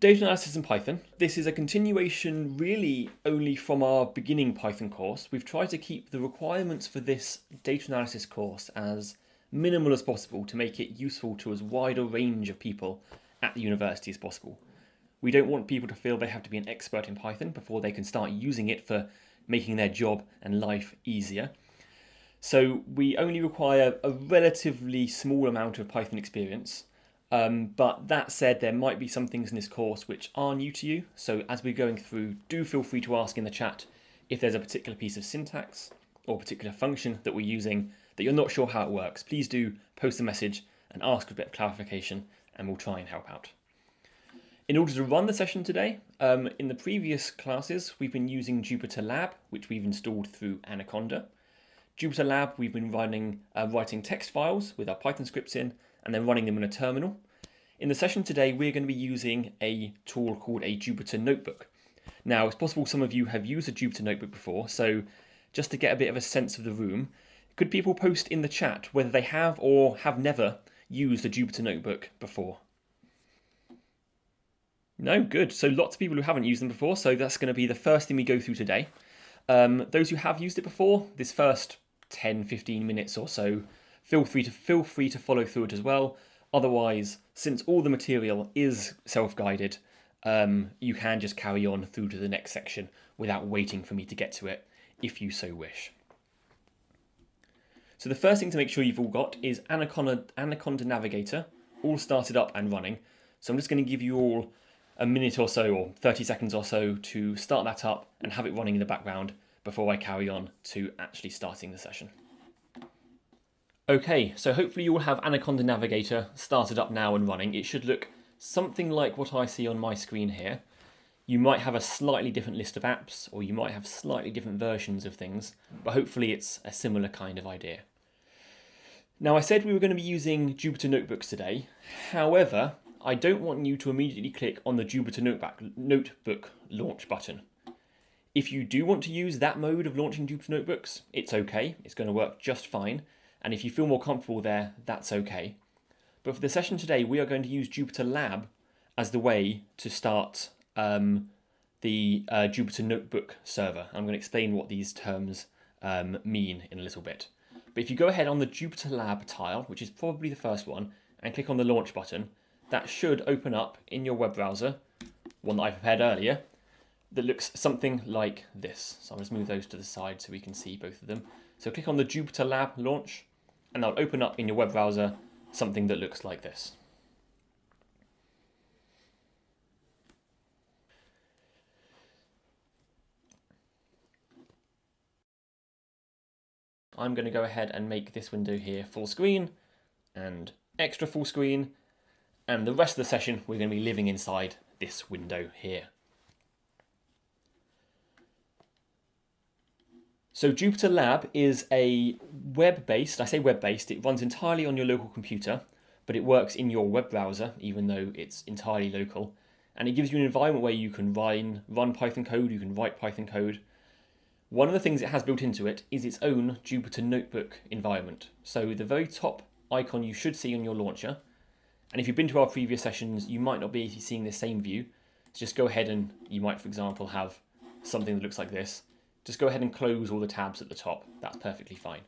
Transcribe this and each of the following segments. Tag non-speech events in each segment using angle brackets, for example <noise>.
Data analysis in Python. This is a continuation really only from our beginning Python course. We've tried to keep the requirements for this data analysis course as minimal as possible to make it useful to as wide a range of people at the university as possible. We don't want people to feel they have to be an expert in Python before they can start using it for making their job and life easier. So we only require a relatively small amount of Python experience um, but that said, there might be some things in this course which are new to you. So as we're going through, do feel free to ask in the chat if there's a particular piece of syntax or particular function that we're using that you're not sure how it works. Please do post a message and ask for a bit of clarification and we'll try and help out. In order to run the session today, um, in the previous classes, we've been using Jupyter Lab, which we've installed through Anaconda. Jupyter Lab, we've been running, uh, writing text files with our Python scripts in, and then running them in a terminal. In the session today, we're going to be using a tool called a Jupyter Notebook. Now, it's possible some of you have used a Jupyter Notebook before, so just to get a bit of a sense of the room, could people post in the chat whether they have or have never used a Jupyter Notebook before? No, good. So lots of people who haven't used them before, so that's going to be the first thing we go through today. Um, those who have used it before, this first 10, 15 minutes or so feel free to feel free to follow through it as well. Otherwise, since all the material is self-guided, um, you can just carry on through to the next section without waiting for me to get to it, if you so wish. So the first thing to make sure you've all got is Anaconda, Anaconda Navigator, all started up and running. So I'm just going to give you all a minute or so, or 30 seconds or so, to start that up and have it running in the background before I carry on to actually starting the session. Okay, so hopefully you will have Anaconda Navigator started up now and running. It should look something like what I see on my screen here. You might have a slightly different list of apps, or you might have slightly different versions of things, but hopefully it's a similar kind of idea. Now I said we were going to be using Jupyter Notebooks today. However, I don't want you to immediately click on the Jupyter Notebook launch button. If you do want to use that mode of launching Jupyter Notebooks, it's okay. It's going to work just fine. And if you feel more comfortable there, that's okay. But for the session today, we are going to use Jupyter Lab as the way to start um, the uh, Jupyter Notebook server. I'm going to explain what these terms um, mean in a little bit. But if you go ahead on the Jupyter Lab tile, which is probably the first one, and click on the launch button, that should open up in your web browser, one that I prepared earlier, that looks something like this. So I'll just move those to the side so we can see both of them. So click on the Jupyter Lab launch, and that'll open up in your web browser something that looks like this. I'm going to go ahead and make this window here full screen and extra full screen and the rest of the session we're going to be living inside this window here. So Jupyter Lab is a web-based, I say web-based, it runs entirely on your local computer, but it works in your web browser, even though it's entirely local. And it gives you an environment where you can run, run Python code, you can write Python code. One of the things it has built into it is its own Jupyter Notebook environment. So the very top icon you should see on your launcher, and if you've been to our previous sessions, you might not be seeing the same view. So just go ahead and you might, for example, have something that looks like this just go ahead and close all the tabs at the top. That's perfectly fine.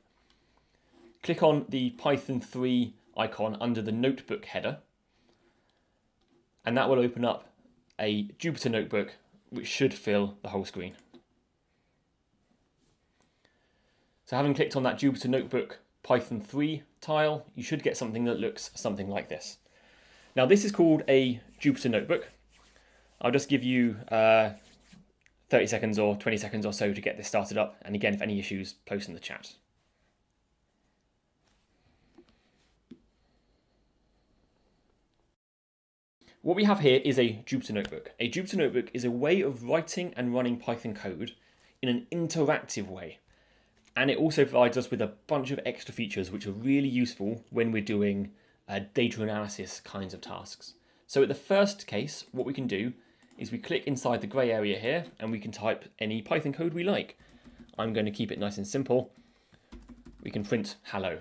Click on the Python 3 icon under the notebook header, and that will open up a Jupyter notebook which should fill the whole screen. So having clicked on that Jupyter Notebook Python 3 tile, you should get something that looks something like this. Now this is called a Jupyter Notebook. I'll just give you uh, 30 seconds or 20 seconds or so to get this started up. And again, if any issues, post in the chat. What we have here is a Jupyter Notebook. A Jupyter Notebook is a way of writing and running Python code in an interactive way. And it also provides us with a bunch of extra features which are really useful when we're doing uh, data analysis kinds of tasks. So at the first case, what we can do is we click inside the grey area here and we can type any Python code we like. I'm going to keep it nice and simple. We can print hello.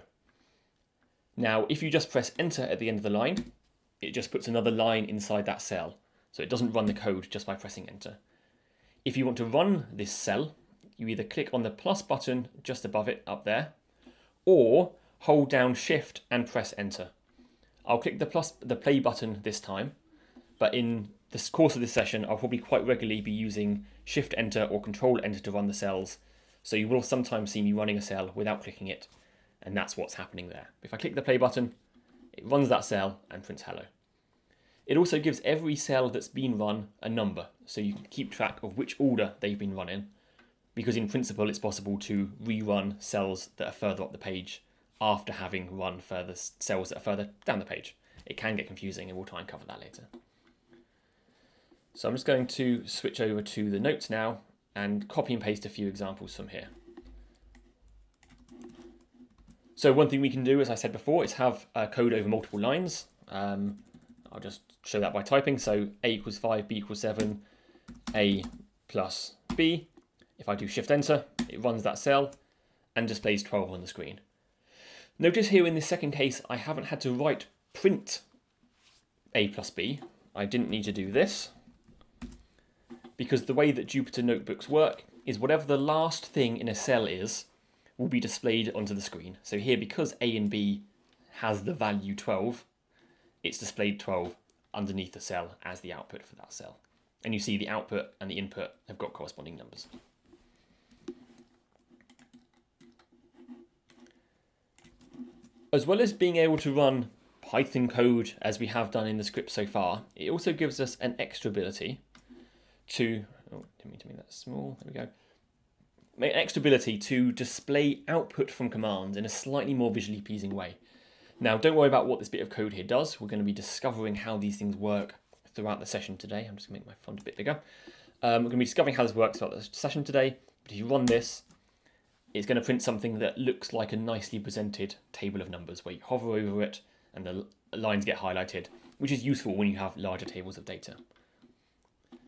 Now, if you just press enter at the end of the line, it just puts another line inside that cell. So it doesn't run the code just by pressing enter. If you want to run this cell, you either click on the plus button just above it up there, or hold down shift and press enter. I'll click the plus the play button this time, but in the course of this session, I'll probably quite regularly be using shift enter or control enter to run the cells. So you will sometimes see me running a cell without clicking it, and that's what's happening there. If I click the play button, it runs that cell and prints hello. It also gives every cell that's been run a number, so you can keep track of which order they've been run in, because in principle it's possible to rerun cells that are further up the page after having run further cells that are further down the page. It can get confusing and we'll try and cover that later. So I'm just going to switch over to the notes now and copy and paste a few examples from here. So one thing we can do, as I said before, is have uh, code over multiple lines. Um, I'll just show that by typing. So A equals 5, B equals 7, A plus B. If I do Shift Enter, it runs that cell and displays 12 on the screen. Notice here in this second case, I haven't had to write print A plus B. I didn't need to do this because the way that Jupyter notebooks work is whatever the last thing in a cell is will be displayed onto the screen. So here, because A and B has the value 12, it's displayed 12 underneath the cell as the output for that cell. And you see the output and the input have got corresponding numbers. As well as being able to run Python code as we have done in the script so far, it also gives us an extra ability to, oh, didn't mean to make that small, there we go, make an extra ability to display output from commands in a slightly more visually pleasing way. Now, don't worry about what this bit of code here does. We're going to be discovering how these things work throughout the session today. I'm just going to make my font a bit bigger. Um, we're going to be discovering how this works throughout the session today. But if you run this, it's going to print something that looks like a nicely presented table of numbers where you hover over it and the lines get highlighted, which is useful when you have larger tables of data.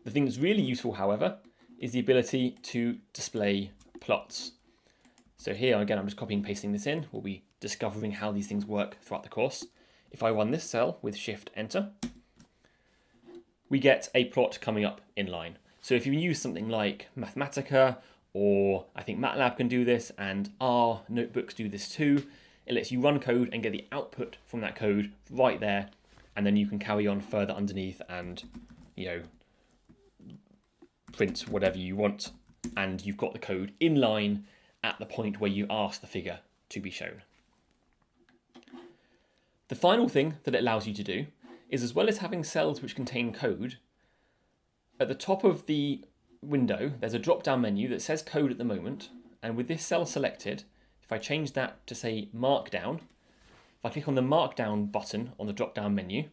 The thing that's really useful, however, is the ability to display plots. So here, again, I'm just copying and pasting this in. We'll be discovering how these things work throughout the course. If I run this cell with Shift Enter, we get a plot coming up in line. So if you use something like Mathematica, or I think MATLAB can do this, and R notebooks do this too, it lets you run code and get the output from that code right there, and then you can carry on further underneath and, you know, print whatever you want, and you've got the code in line at the point where you ask the figure to be shown. The final thing that it allows you to do is as well as having cells which contain code, at the top of the window there's a drop down menu that says code at the moment and with this cell selected if I change that to say markdown if I click on the markdown button on the drop down menu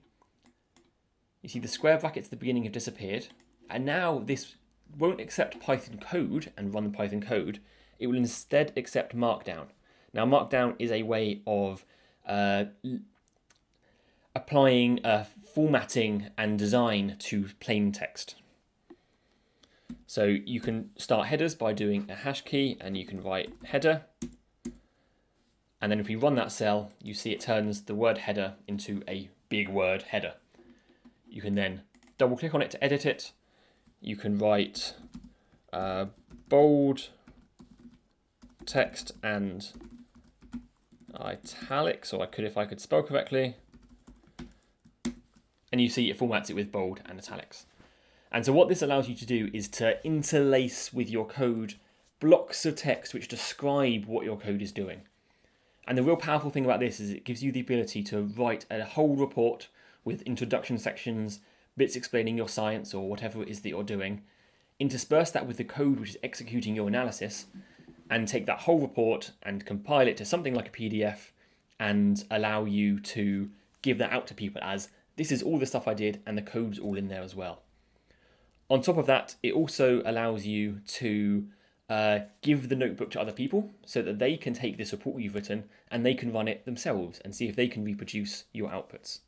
you see the square brackets at the beginning have disappeared and now this won't accept Python code and run the Python code it will instead accept markdown now markdown is a way of uh, applying uh, formatting and design to plain text so you can start headers by doing a hash key and you can write header. And then if we run that cell, you see it turns the word header into a big word header. You can then double click on it to edit it. You can write uh, bold text and italics, or I could if I could spell correctly. And you see it formats it with bold and italics. And so what this allows you to do is to interlace with your code blocks of text which describe what your code is doing. And the real powerful thing about this is it gives you the ability to write a whole report with introduction sections, bits explaining your science or whatever it is that you're doing, intersperse that with the code which is executing your analysis, and take that whole report and compile it to something like a PDF and allow you to give that out to people as this is all the stuff I did and the code's all in there as well. On top of that, it also allows you to uh, give the notebook to other people so that they can take this report you've written and they can run it themselves and see if they can reproduce your outputs.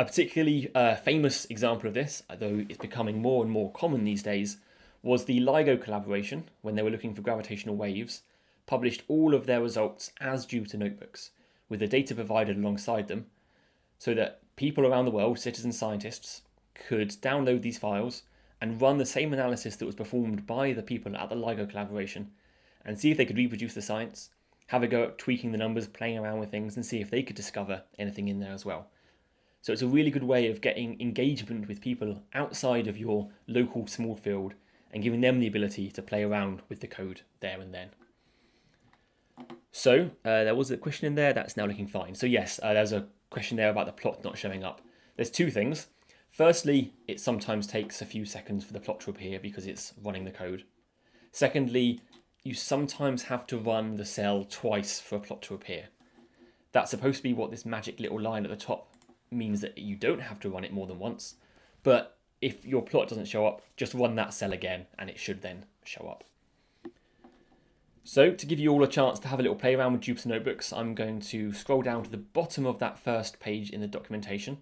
A particularly uh, famous example of this, though it's becoming more and more common these days, was the LIGO collaboration when they were looking for gravitational waves, published all of their results as Jupyter notebooks, with the data provided alongside them, so that people around the world, citizen scientists, could download these files and run the same analysis that was performed by the people at the LIGO collaboration and see if they could reproduce the science, have a go at tweaking the numbers, playing around with things, and see if they could discover anything in there as well. So it's a really good way of getting engagement with people outside of your local small field and giving them the ability to play around with the code there and then. So uh, there was a question in there that's now looking fine. So yes, uh, there's a question there about the plot not showing up. There's two things. Firstly, it sometimes takes a few seconds for the plot to appear because it's running the code. Secondly, you sometimes have to run the cell twice for a plot to appear. That's supposed to be what this magic little line at the top means that you don't have to run it more than once. But if your plot doesn't show up, just run that cell again and it should then show up. So to give you all a chance to have a little play around with Jupyter Notebooks, I'm going to scroll down to the bottom of that first page in the documentation.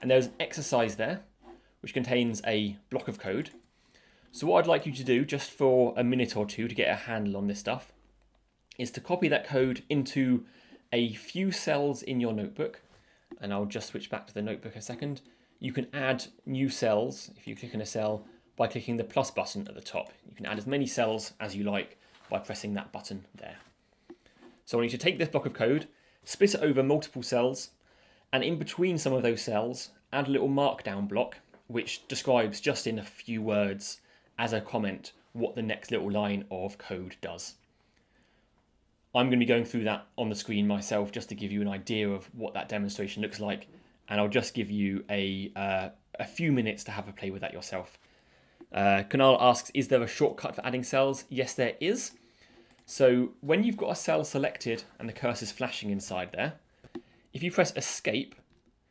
And there's an exercise there, which contains a block of code. So what I'd like you to do, just for a minute or two to get a handle on this stuff, is to copy that code into a few cells in your notebook. And I'll just switch back to the notebook a second. You can add new cells if you click in a cell by clicking the plus button at the top. You can add as many cells as you like by pressing that button there. So I want you to take this block of code, split it over multiple cells, and in between some of those cells, add a little markdown block, which describes just in a few words as a comment what the next little line of code does. I'm going to be going through that on the screen myself just to give you an idea of what that demonstration looks like and I'll just give you a, uh, a few minutes to have a play with that yourself. Uh, Kunal asks, is there a shortcut for adding cells? Yes, there is. So when you've got a cell selected and the cursor is flashing inside there, if you press escape,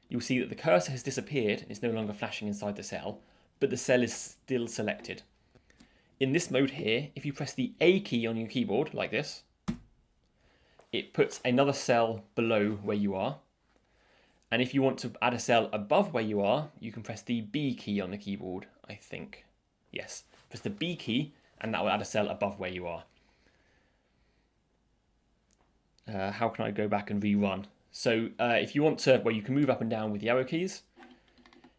you'll see that the cursor has disappeared and it's no longer flashing inside the cell, but the cell is still selected. In this mode here, if you press the A key on your keyboard, like this, it puts another cell below where you are, and if you want to add a cell above where you are, you can press the B key on the keyboard, I think. Yes, press the B key and that will add a cell above where you are. Uh, how can I go back and rerun? So uh, if you want to, well, you can move up and down with the arrow keys.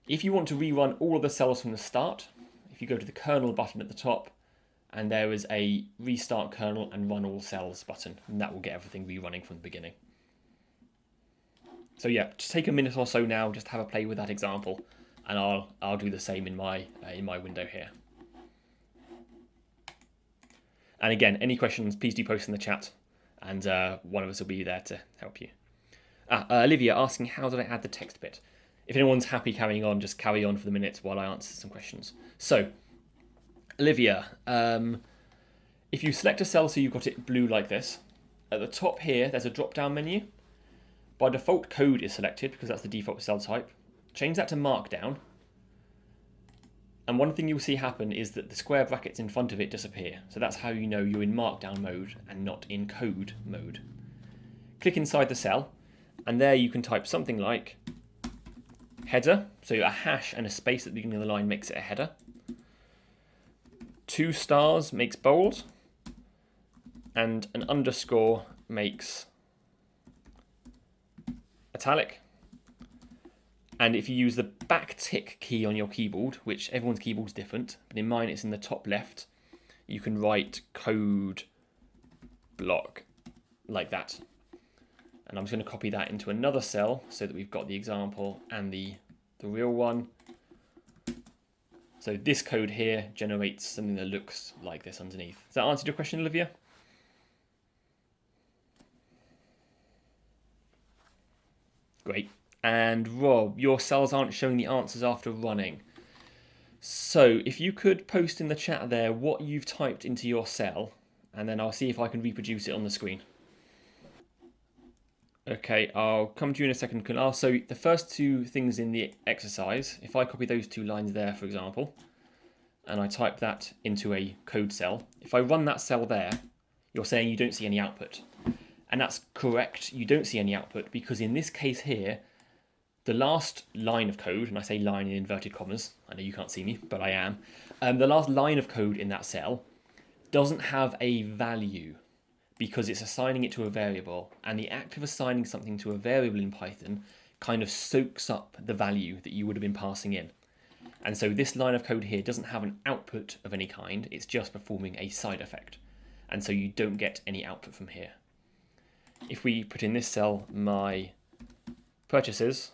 If you want to rerun all of the cells from the start, if you go to the kernel button at the top, and there is a restart kernel and run all cells button, and that will get everything rerunning from the beginning. So yeah, just take a minute or so now, just have a play with that example, and I'll I'll do the same in my uh, in my window here. And again, any questions, please do post in the chat, and uh, one of us will be there to help you. Ah, uh, Olivia asking, how did I add the text bit? If anyone's happy carrying on, just carry on for the minute while I answer some questions. So, Olivia, um, if you select a cell so you've got it blue like this, at the top here, there's a drop-down menu. By default, code is selected because that's the default cell type. Change that to markdown. And one thing you'll see happen is that the square brackets in front of it disappear. So that's how you know you're in markdown mode and not in code mode. Click inside the cell, and there you can type something like header. So a hash and a space at the beginning of the line makes it a header. Two stars makes bold. And an underscore makes italic. And if you use the back tick key on your keyboard, which everyone's keyboard's different, but in mine it's in the top left, you can write code block like that. And I'm just going to copy that into another cell so that we've got the example and the, the real one. So this code here generates something that looks like this underneath. Does that answer your question, Olivia? Great. And Rob, your cells aren't showing the answers after running. So if you could post in the chat there what you've typed into your cell, and then I'll see if I can reproduce it on the screen. Okay, I'll come to you in a second. So the first two things in the exercise, if I copy those two lines there, for example, and I type that into a code cell, if I run that cell there, you're saying you don't see any output. And that's correct, you don't see any output because in this case here, the last line of code, and I say line in inverted commas, I know you can't see me, but I am, um, the last line of code in that cell doesn't have a value because it's assigning it to a variable, and the act of assigning something to a variable in Python kind of soaks up the value that you would have been passing in. And so this line of code here doesn't have an output of any kind, it's just performing a side effect. And so you don't get any output from here. If we put in this cell my purchases,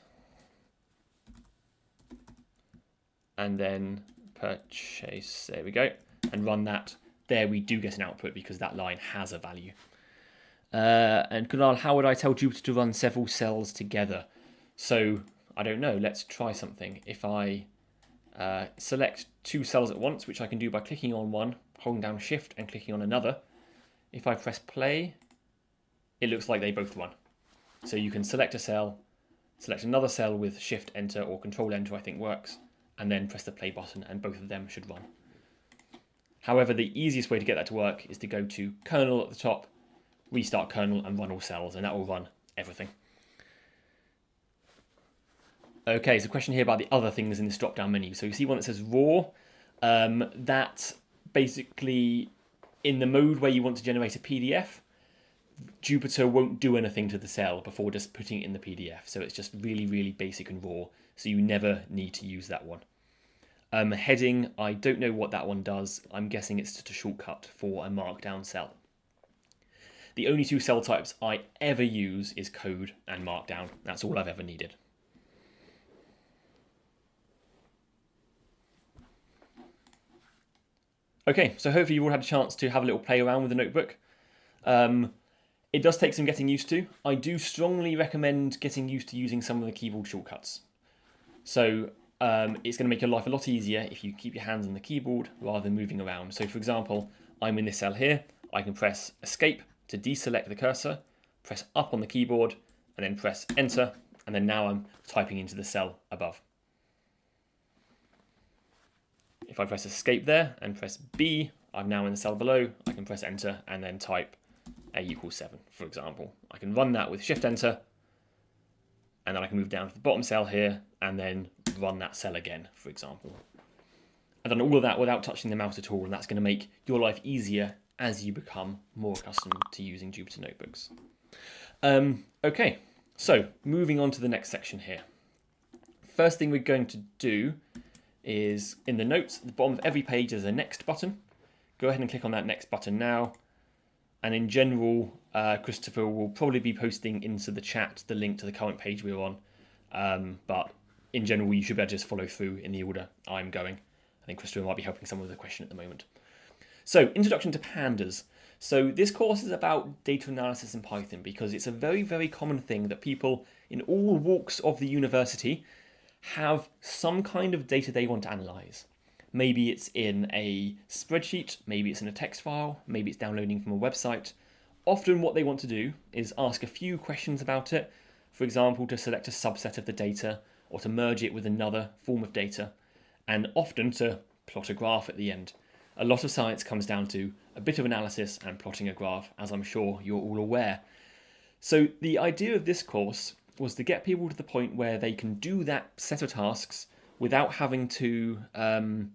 and then purchase, there we go, and run that, there we do get an output because that line has a value. Uh, and Kunal, how would I tell Jupyter to run several cells together? So, I don't know, let's try something. If I uh, select two cells at once, which I can do by clicking on one, holding down shift and clicking on another. If I press play, it looks like they both run. So you can select a cell, select another cell with shift enter or control enter I think works, and then press the play button and both of them should run. However, the easiest way to get that to work is to go to kernel at the top, restart kernel and run all cells, and that will run everything. Okay, so question here about the other things in this drop-down menu. So you see one that says raw. Um, that basically, in the mode where you want to generate a PDF, Jupyter won't do anything to the cell before just putting it in the PDF. So it's just really, really basic and raw. So you never need to use that one. Um, heading, I don't know what that one does. I'm guessing it's just a shortcut for a markdown cell. The only two cell types I ever use is code and markdown. That's all I've ever needed. Okay, so hopefully you've all had a chance to have a little play around with the notebook. Um, it does take some getting used to. I do strongly recommend getting used to using some of the keyboard shortcuts. So um, it's going to make your life a lot easier if you keep your hands on the keyboard rather than moving around. So for example, I'm in this cell here. I can press escape to deselect the cursor, press up on the keyboard, and then press enter. And then now I'm typing into the cell above. If I press escape there and press B, I'm now in the cell below. I can press enter and then type A equals 7, for example. I can run that with shift enter, and then I can move down to the bottom cell here and then run that cell again, for example. I've done all of that without touching the mouse at all, and that's going to make your life easier as you become more accustomed to using Jupyter Notebooks. Um, okay, so moving on to the next section here. First thing we're going to do is in the notes at the bottom of every page there's a next button. Go ahead and click on that next button now. And in general, uh, Christopher will probably be posting into the chat the link to the current page we're on. Um, but in general, you should be able to just follow through in the order I'm going. I think Christopher might be helping someone with a question at the moment. So, introduction to pandas. So this course is about data analysis in Python because it's a very, very common thing that people in all walks of the university have some kind of data they want to analyze. Maybe it's in a spreadsheet, maybe it's in a text file, maybe it's downloading from a website. Often what they want to do is ask a few questions about it, for example, to select a subset of the data or to merge it with another form of data, and often to plot a graph at the end. A lot of science comes down to a bit of analysis and plotting a graph, as I'm sure you're all aware. So the idea of this course was to get people to the point where they can do that set of tasks without having to um,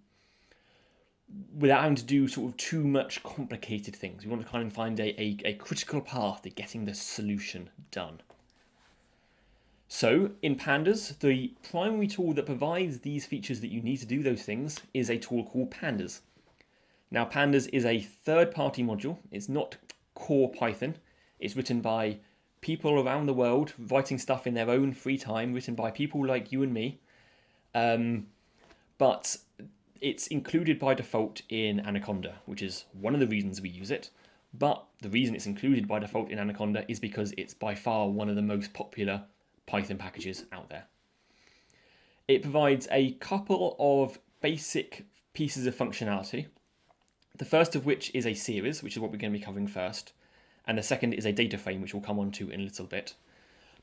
without having to do sort of too much complicated things. We want to kind of find a, a, a critical path to getting the solution done. So in Pandas, the primary tool that provides these features that you need to do those things is a tool called Pandas. Now Pandas is a third-party module. It's not core Python. It's written by people around the world writing stuff in their own free time, written by people like you and me. Um, but it's included by default in Anaconda, which is one of the reasons we use it. But the reason it's included by default in Anaconda is because it's by far one of the most popular Python packages out there. It provides a couple of basic pieces of functionality. The first of which is a series, which is what we're going to be covering first and the second is a data frame, which we'll come on to in a little bit.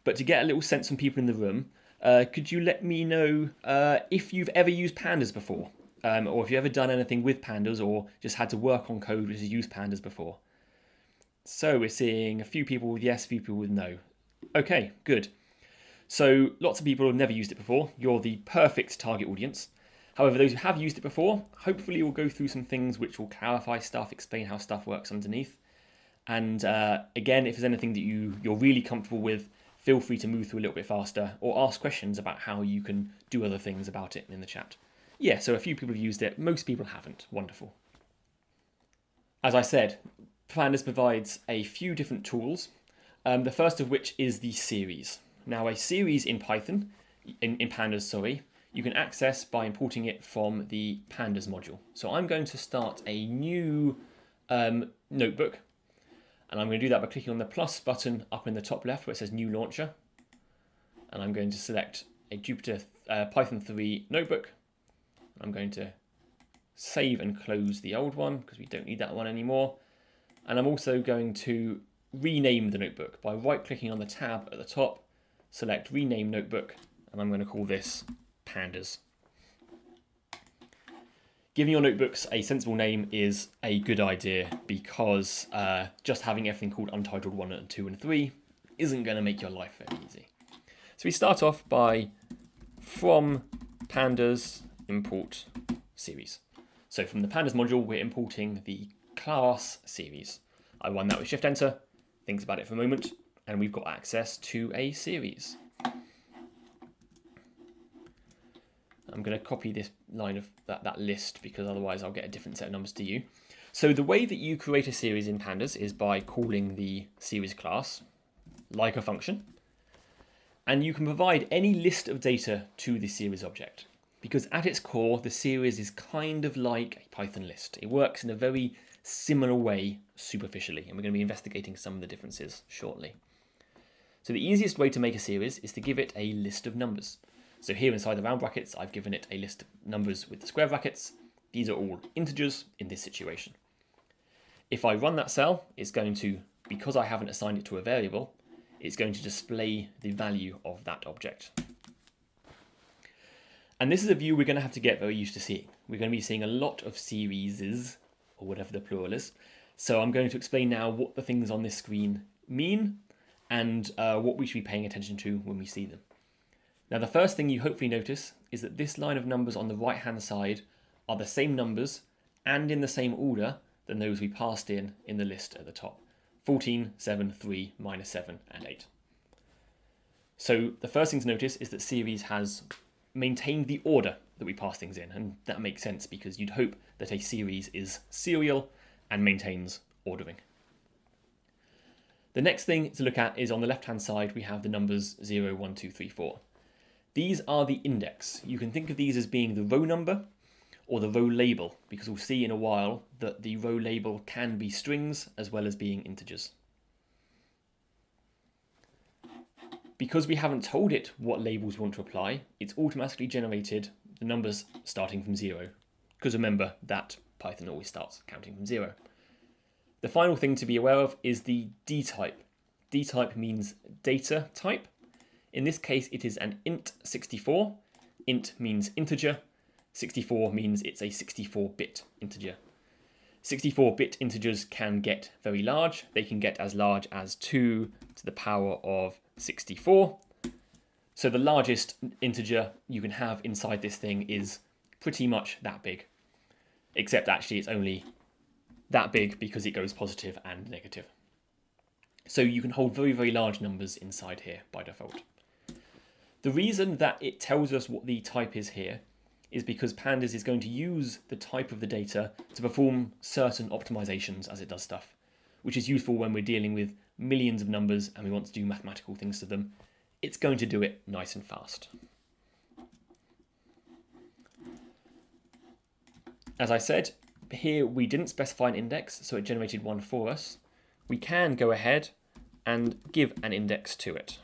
But to get a little sense from people in the room, uh, could you let me know uh, if you've ever used pandas before? Um, or if you've ever done anything with pandas or just had to work on code which has used pandas before? So we're seeing a few people with yes, a few people with no. Okay, good. So lots of people have never used it before. You're the perfect target audience. However, those who have used it before, hopefully we'll go through some things which will clarify stuff, explain how stuff works underneath. And uh, again, if there's anything that you, you're really comfortable with, feel free to move through a little bit faster or ask questions about how you can do other things about it in the chat. Yeah, so a few people have used it. Most people haven't. Wonderful. As I said, Pandas provides a few different tools, um, the first of which is the series. Now, a series in Python, in, in Pandas, sorry, you can access by importing it from the Pandas module. So I'm going to start a new um, notebook, and I'm going to do that by clicking on the plus button up in the top left where it says New Launcher, and I'm going to select a Jupyter uh, Python 3 notebook. I'm going to save and close the old one because we don't need that one anymore. And I'm also going to rename the notebook by right clicking on the tab at the top, select rename notebook, and I'm going to call this pandas. Giving your notebooks a sensible name is a good idea because uh, just having everything called Untitled 1 and 2 and 3 isn't going to make your life very easy. So we start off by from pandas import series. So from the pandas module, we're importing the class series. I run that with Shift Enter, thinks about it for a moment, and we've got access to a series. I'm going to copy this line of that, that list because otherwise I'll get a different set of numbers to you. So the way that you create a series in pandas is by calling the series class like a function. And you can provide any list of data to the series object because at its core, the series is kind of like a Python list. It works in a very similar way superficially, and we're going to be investigating some of the differences shortly. So the easiest way to make a series is to give it a list of numbers. So here inside the round brackets, I've given it a list of numbers with the square brackets. These are all integers in this situation. If I run that cell, it's going to, because I haven't assigned it to a variable, it's going to display the value of that object. And this is a view we're going to have to get very used to seeing. We're going to be seeing a lot of series, or whatever the plural is. So I'm going to explain now what the things on this screen mean and uh, what we should be paying attention to when we see them. Now the first thing you hopefully notice is that this line of numbers on the right hand side are the same numbers and in the same order than those we passed in in the list at the top. 14, 7, 3, minus 7 and 8. So the first thing to notice is that series has maintained the order that we pass things in and that makes sense because you'd hope that a series is serial and maintains ordering. The next thing to look at is on the left hand side we have the numbers 0, 1, 2, 3, 4. These are the index. You can think of these as being the row number or the row label, because we'll see in a while that the row label can be strings as well as being integers. Because we haven't told it what labels we want to apply, it's automatically generated the numbers starting from zero. Because remember that Python always starts counting from zero. The final thing to be aware of is the D type. D type means data type, in this case, it is an int 64. Int means integer. 64 means it's a 64-bit integer. 64-bit integers can get very large. They can get as large as 2 to the power of 64. So the largest integer you can have inside this thing is pretty much that big. Except actually it's only that big because it goes positive and negative. So you can hold very, very large numbers inside here by default. The reason that it tells us what the type is here is because Pandas is going to use the type of the data to perform certain optimizations as it does stuff, which is useful when we're dealing with millions of numbers and we want to do mathematical things to them. It's going to do it nice and fast. As I said, here we didn't specify an index, so it generated one for us. We can go ahead and give an index to it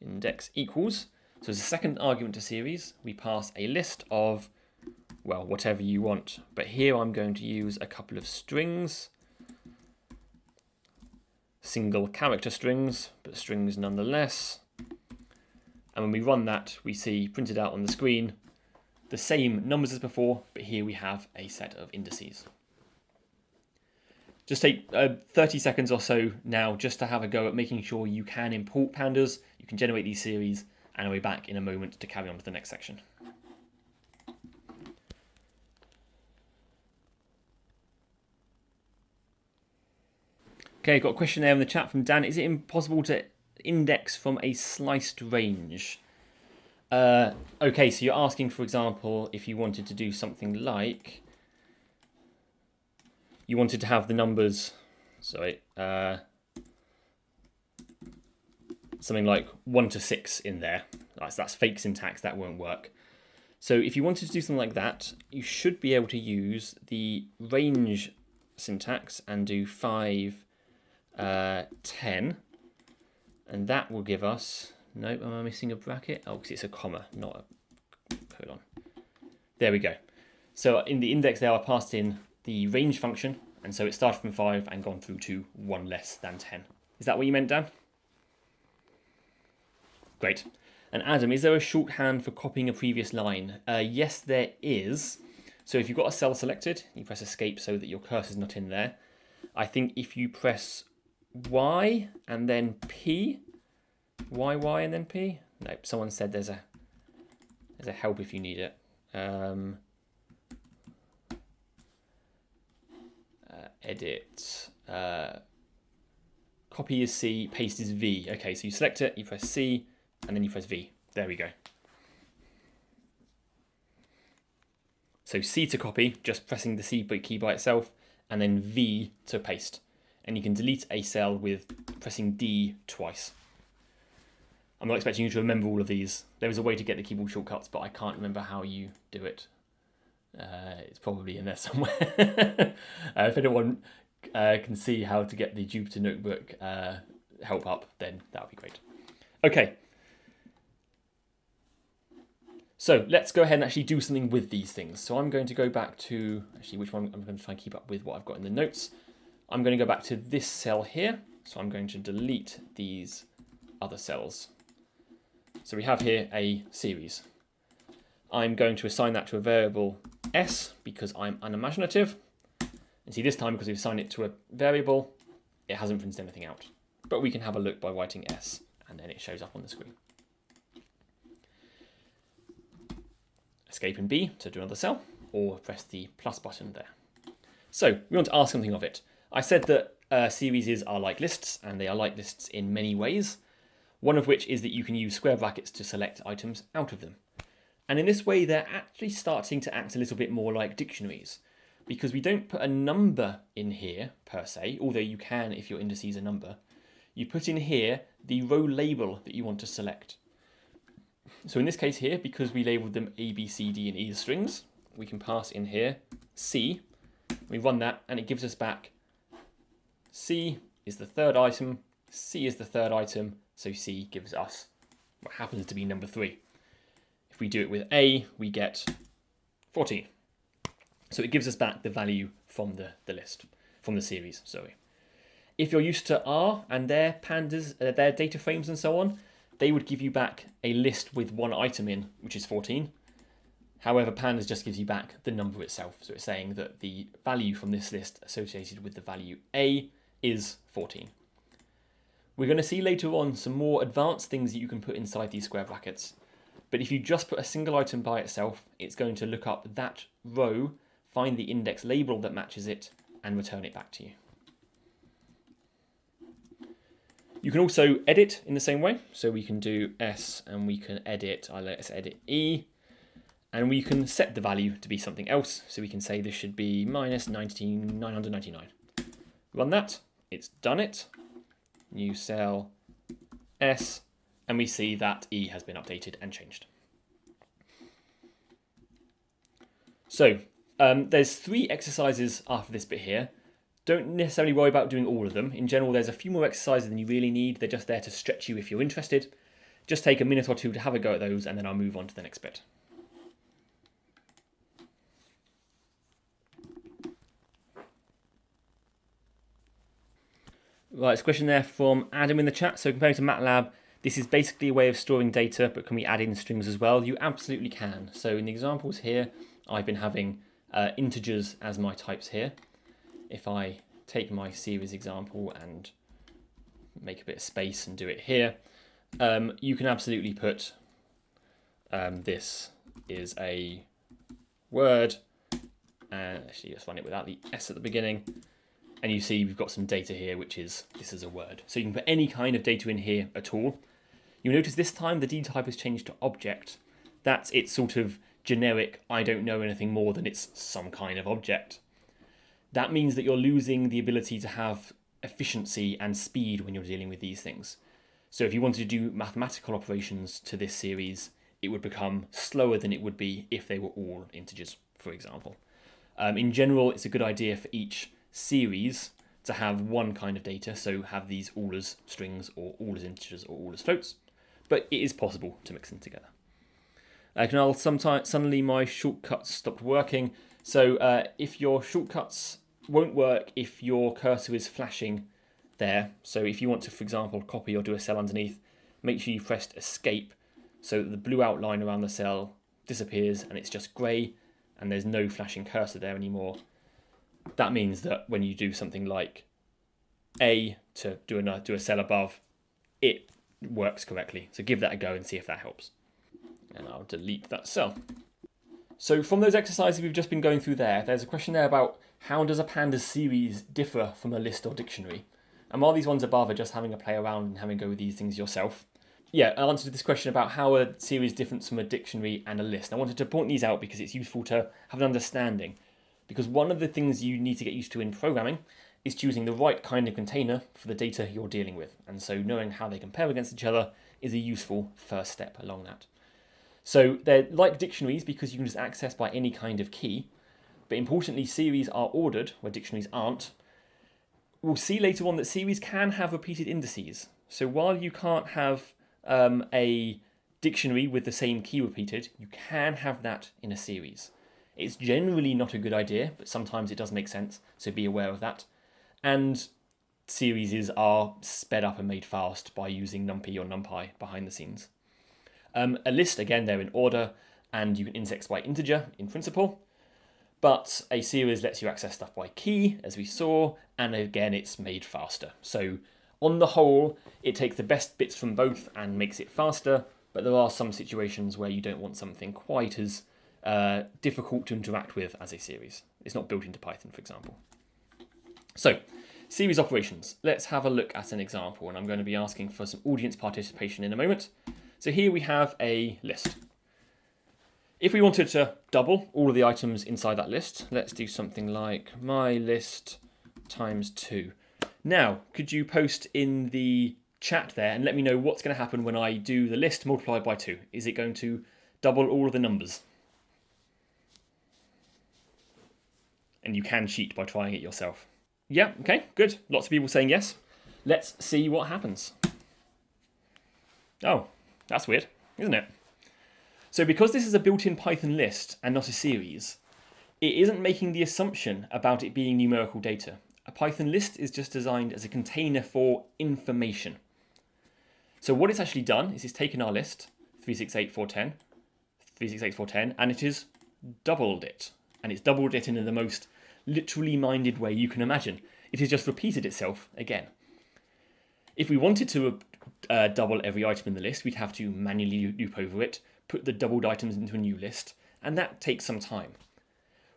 index equals. So as a second argument to series, we pass a list of, well, whatever you want. But here I'm going to use a couple of strings, single character strings, but strings nonetheless. And when we run that, we see printed out on the screen the same numbers as before, but here we have a set of indices. Just take uh, 30 seconds or so now just to have a go at making sure you can import pandas you can generate these series and I'll be back in a moment to carry on to the next section. Okay, got a question there in the chat from Dan. Is it impossible to index from a sliced range? Uh, okay, so you're asking, for example, if you wanted to do something like you wanted to have the numbers, sorry, uh, something like one to six in there. That's, that's fake syntax, that won't work. So if you wanted to do something like that, you should be able to use the range syntax and do 5, uh, 10. And that will give us, nope, am I missing a bracket? Oh, because it's a comma, not a colon. There we go. So in the index there, I passed in the range function, and so it started from 5 and gone through to 1 less than 10. Is that what you meant, Dan? Great. And Adam, is there a shorthand for copying a previous line? Uh, yes, there is. So if you've got a cell selected, you press escape so that your cursor is not in there. I think if you press Y and then P, Y, Y and then P. Nope, someone said there's a there's a help if you need it. Um, uh, edit. Uh, copy is C, paste is V. Okay, so you select it, you press C, and then you press V. There we go. So C to copy, just pressing the C key by itself, and then V to paste. And you can delete a cell with pressing D twice. I'm not expecting you to remember all of these. There is a way to get the keyboard shortcuts, but I can't remember how you do it. Uh, it's probably in there somewhere. <laughs> uh, if anyone uh, can see how to get the Jupyter Notebook uh, help up, then that would be great. Okay, so let's go ahead and actually do something with these things. So I'm going to go back to, actually which one, I'm going to try and keep up with what I've got in the notes. I'm going to go back to this cell here. So I'm going to delete these other cells. So we have here a series. I'm going to assign that to a variable s because I'm unimaginative. And see this time because we've assigned it to a variable, it hasn't printed anything out. But we can have a look by writing s and then it shows up on the screen. escape in B to do another cell, or press the plus button there. So we want to ask something of it. I said that uh, series are like lists, and they are like lists in many ways, one of which is that you can use square brackets to select items out of them. And in this way, they're actually starting to act a little bit more like dictionaries, because we don't put a number in here, per se, although you can if your indices are number. You put in here the row label that you want to select. So in this case here, because we labeled them A, B, C, D, and E as strings, we can pass in here C. We run that and it gives us back C is the third item, C is the third item, so C gives us what happens to be number three. If we do it with A, we get 14. So it gives us back the value from the, the list, from the series, sorry. If you're used to R and their pandas, uh, their data frames and so on, they would give you back a list with one item in, which is 14. However, pandas just gives you back the number itself. So it's saying that the value from this list associated with the value A is 14. We're going to see later on some more advanced things that you can put inside these square brackets. But if you just put a single item by itself, it's going to look up that row, find the index label that matches it, and return it back to you. You can also edit in the same way. So we can do S and we can edit, I let's edit E. And we can set the value to be something else. So we can say this should be minus 999. Run that, it's done it. New cell S, and we see that E has been updated and changed. So um, there's three exercises after this bit here. Don't necessarily worry about doing all of them. In general, there's a few more exercises than you really need. They're just there to stretch you if you're interested. Just take a minute or two to have a go at those and then I'll move on to the next bit. Right, it's a question there from Adam in the chat. So comparing to MATLAB, this is basically a way of storing data, but can we add in strings as well? You absolutely can. So in the examples here, I've been having uh, integers as my types here if I take my series example and make a bit of space and do it here, um, you can absolutely put um, this is a word and actually let's run it without the S at the beginning and you see we've got some data here which is this is a word so you can put any kind of data in here at all You'll notice this time the D type has changed to object. That's its sort of generic, I don't know anything more than it's some kind of object. That means that you're losing the ability to have efficiency and speed when you're dealing with these things. So if you wanted to do mathematical operations to this series, it would become slower than it would be if they were all integers, for example. Um, in general, it's a good idea for each series to have one kind of data, so have these all as strings or all as integers or all as floats, but it is possible to mix them together. Uh, now, sometimes suddenly my shortcuts stopped working, so uh, if your shortcuts won't work if your cursor is flashing there, so if you want to, for example, copy or do a cell underneath, make sure you pressed escape so that the blue outline around the cell disappears and it's just grey and there's no flashing cursor there anymore. That means that when you do something like A to do a, do a cell above, it works correctly. So give that a go and see if that helps. And I'll delete that cell. So from those exercises we've just been going through there, there's a question there about how does a pandas series differ from a list or dictionary? And while these ones above are just having a play around and having a go with these things yourself, yeah, I answered this question about how a series differs from a dictionary and a list. I wanted to point these out because it's useful to have an understanding. Because one of the things you need to get used to in programming is choosing the right kind of container for the data you're dealing with. And so knowing how they compare against each other is a useful first step along that. So they're like dictionaries because you can just access by any kind of key. But importantly, series are ordered where dictionaries aren't. We'll see later on that series can have repeated indices. So while you can't have um, a dictionary with the same key repeated, you can have that in a series. It's generally not a good idea, but sometimes it does make sense, so be aware of that. And series are sped up and made fast by using NumPy or NumPy behind the scenes. Um, a list, again, they're in order, and you can index by integer in principle, but a series lets you access stuff by key, as we saw, and again, it's made faster. So on the whole, it takes the best bits from both and makes it faster, but there are some situations where you don't want something quite as uh, difficult to interact with as a series. It's not built into Python, for example. So, series operations. Let's have a look at an example, and I'm going to be asking for some audience participation in a moment. So here we have a list. If we wanted to double all of the items inside that list, let's do something like my list times 2. Now, could you post in the chat there and let me know what's going to happen when I do the list multiplied by 2? Is it going to double all of the numbers? And you can cheat by trying it yourself. Yeah, okay, good. Lots of people saying yes. Let's see what happens. Oh, that's weird, isn't it? So because this is a built-in Python list and not a series, it isn't making the assumption about it being numerical data. A Python list is just designed as a container for information. So what it's actually done is it's taken our list, 368410, 368410, and it has doubled it. And it's doubled it in the most literally minded way you can imagine. It has just repeated itself again. If we wanted to uh, double every item in the list, we'd have to manually loop over it, put the doubled items into a new list, and that takes some time.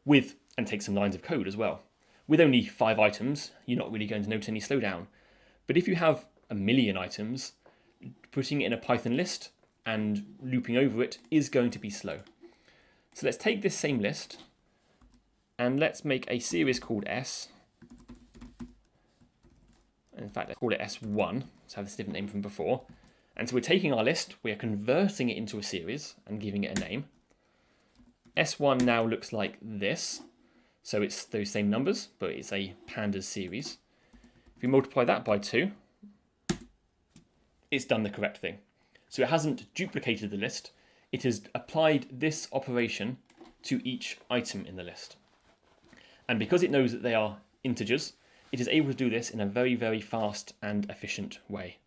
With and takes some lines of code as well. With only five items, you're not really going to notice any slowdown. But if you have a million items, putting it in a Python list and looping over it is going to be slow. So let's take this same list and let's make a series called S. In fact, let's call it S1, so have this different name from before. And so we're taking our list, we are converting it into a series and giving it a name. S1 now looks like this. So it's those same numbers, but it's a pandas series. If you multiply that by 2, it's done the correct thing. So it hasn't duplicated the list, it has applied this operation to each item in the list. And because it knows that they are integers, it is able to do this in a very, very fast and efficient way.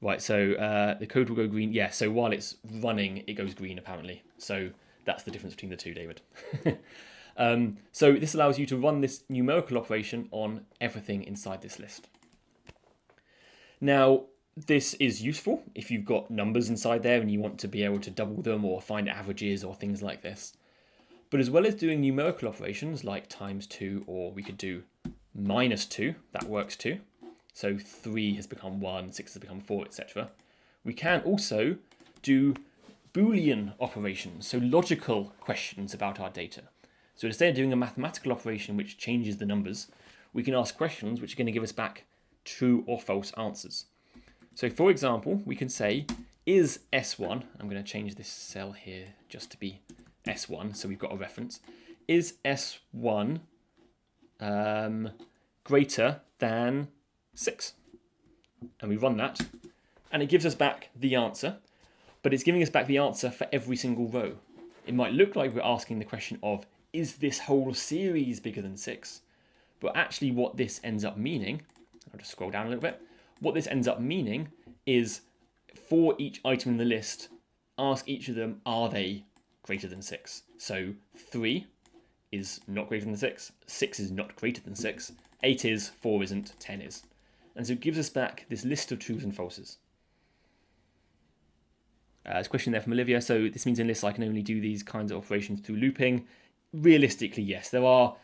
Right, so uh, the code will go green. Yeah, so while it's running, it goes green apparently. So that's the difference between the two, David. <laughs> Um, so this allows you to run this numerical operation on everything inside this list. Now, this is useful if you've got numbers inside there and you want to be able to double them or find averages or things like this. But as well as doing numerical operations like times 2 or we could do minus 2, that works too. So 3 has become 1, 6 has become 4, etc. We can also do Boolean operations, so logical questions about our data. So instead of doing a mathematical operation which changes the numbers, we can ask questions which are going to give us back true or false answers. So for example, we can say, is S1, I'm going to change this cell here just to be S1, so we've got a reference, is S1 um, greater than 6? And we run that, and it gives us back the answer, but it's giving us back the answer for every single row. It might look like we're asking the question of, is this whole series bigger than 6? But actually what this ends up meaning, I'll just scroll down a little bit, what this ends up meaning is for each item in the list, ask each of them, are they greater than 6? So 3 is not greater than 6, 6 is not greater than 6, 8 is, 4 isn't, 10 is. And so it gives us back this list of truths and falses. Uh, there's a question there from Olivia. So this means in lists I can only do these kinds of operations through looping. Realistically, yes, there are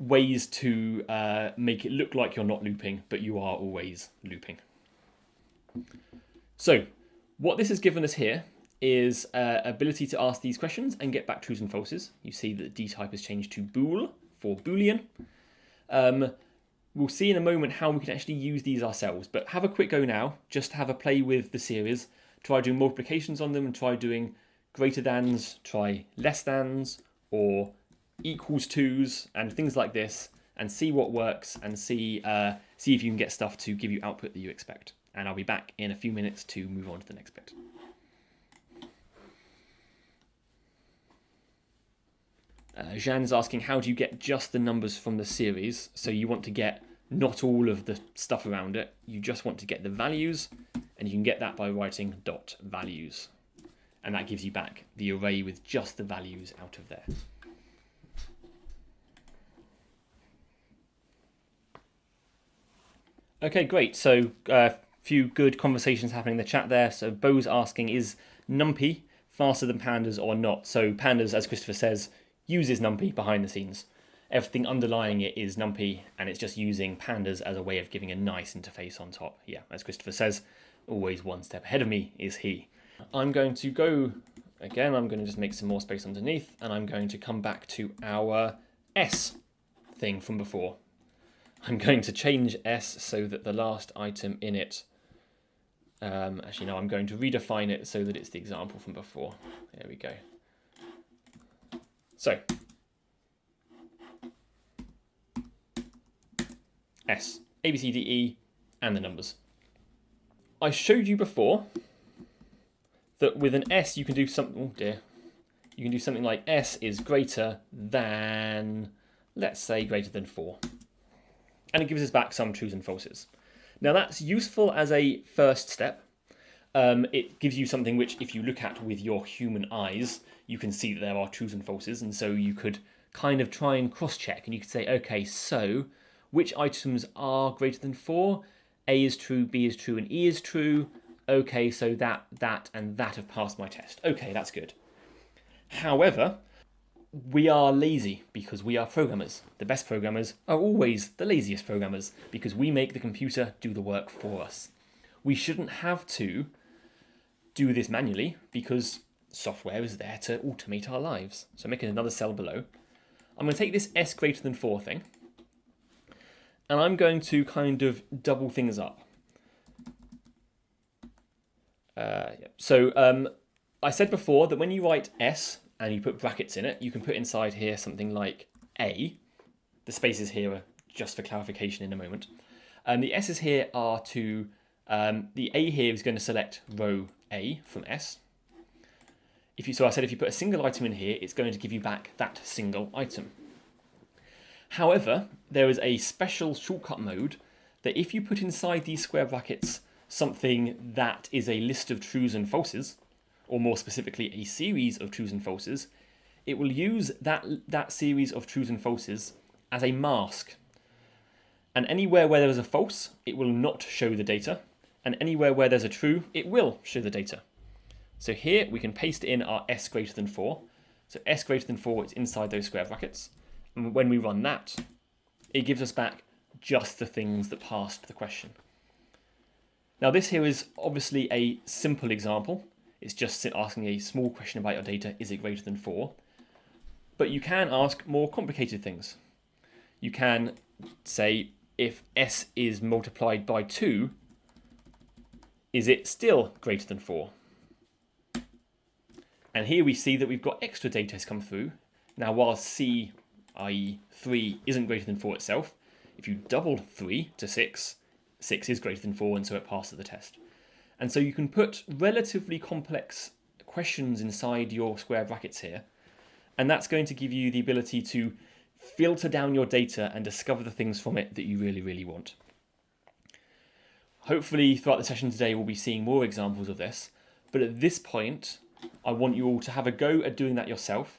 ways to uh, make it look like you're not looping, but you are always looping. So what this has given us here is uh, ability to ask these questions and get back trues and falses. You see that the D-type has changed to bool for boolean. Um, we'll see in a moment how we can actually use these ourselves, but have a quick go now, just have a play with the series, try doing multiplications on them and try doing greater thans, try less thans, or equals twos and things like this, and see what works and see, uh, see if you can get stuff to give you output that you expect. And I'll be back in a few minutes to move on to the next bit. Uh, Jeanne's asking, how do you get just the numbers from the series? So you want to get not all of the stuff around it. You just want to get the values, and you can get that by writing dot values. And that gives you back the array with just the values out of there. Okay, great. So a uh, few good conversations happening in the chat there. So Bo's asking, is NumPy faster than Pandas or not? So Pandas, as Christopher says, uses NumPy behind the scenes. Everything underlying it is NumPy, and it's just using pandas as a way of giving a nice interface on top. Yeah, as Christopher says, always one step ahead of me is he. I'm going to go, again, I'm going to just make some more space underneath, and I'm going to come back to our S thing from before. I'm going to change S so that the last item in it, um, actually no, I'm going to redefine it so that it's the example from before. There we go. So, S, A, B, C, D, E, and the numbers. I showed you before that with an S you can do something, oh dear, you can do something like S is greater than, let's say greater than 4. And it gives us back some trues and falses. Now that's useful as a first step. Um, it gives you something which if you look at with your human eyes, you can see that there are trues and falses, and so you could kind of try and cross-check, and you could say, okay, so which items are greater than 4? A is true, B is true, and E is true. Okay, so that, that, and that have passed my test. Okay, that's good. However, we are lazy because we are programmers. The best programmers are always the laziest programmers because we make the computer do the work for us. We shouldn't have to do this manually because software is there to automate our lives. So I'm making another cell below. I'm going to take this s greater than 4 thing, and I'm going to kind of double things up. Uh, yeah. So um, I said before that when you write s and you put brackets in it, you can put inside here something like a. The spaces here are just for clarification in a moment. And the s's here are to, um, the a here is going to select row a from s, if you, so I said if you put a single item in here, it's going to give you back that single item. However, there is a special shortcut mode that if you put inside these square brackets something that is a list of trues and falses, or more specifically a series of trues and falses, it will use that, that series of trues and falses as a mask. And anywhere where there is a false, it will not show the data. And anywhere where there's a true, it will show the data. So here we can paste in our s greater than 4. So s greater than 4 is inside those square brackets. And when we run that, it gives us back just the things that passed the question. Now this here is obviously a simple example. It's just asking a small question about your data, is it greater than 4? But you can ask more complicated things. You can say if s is multiplied by 2, is it still greater than 4? And here we see that we've got extra data has come through. Now while c, i.e. 3, isn't greater than 4 itself, if you double 3 to 6, 6 is greater than 4 and so it passes the test. And so you can put relatively complex questions inside your square brackets here. And that's going to give you the ability to filter down your data and discover the things from it that you really, really want. Hopefully throughout the session today we'll be seeing more examples of this. But at this point, I want you all to have a go at doing that yourself.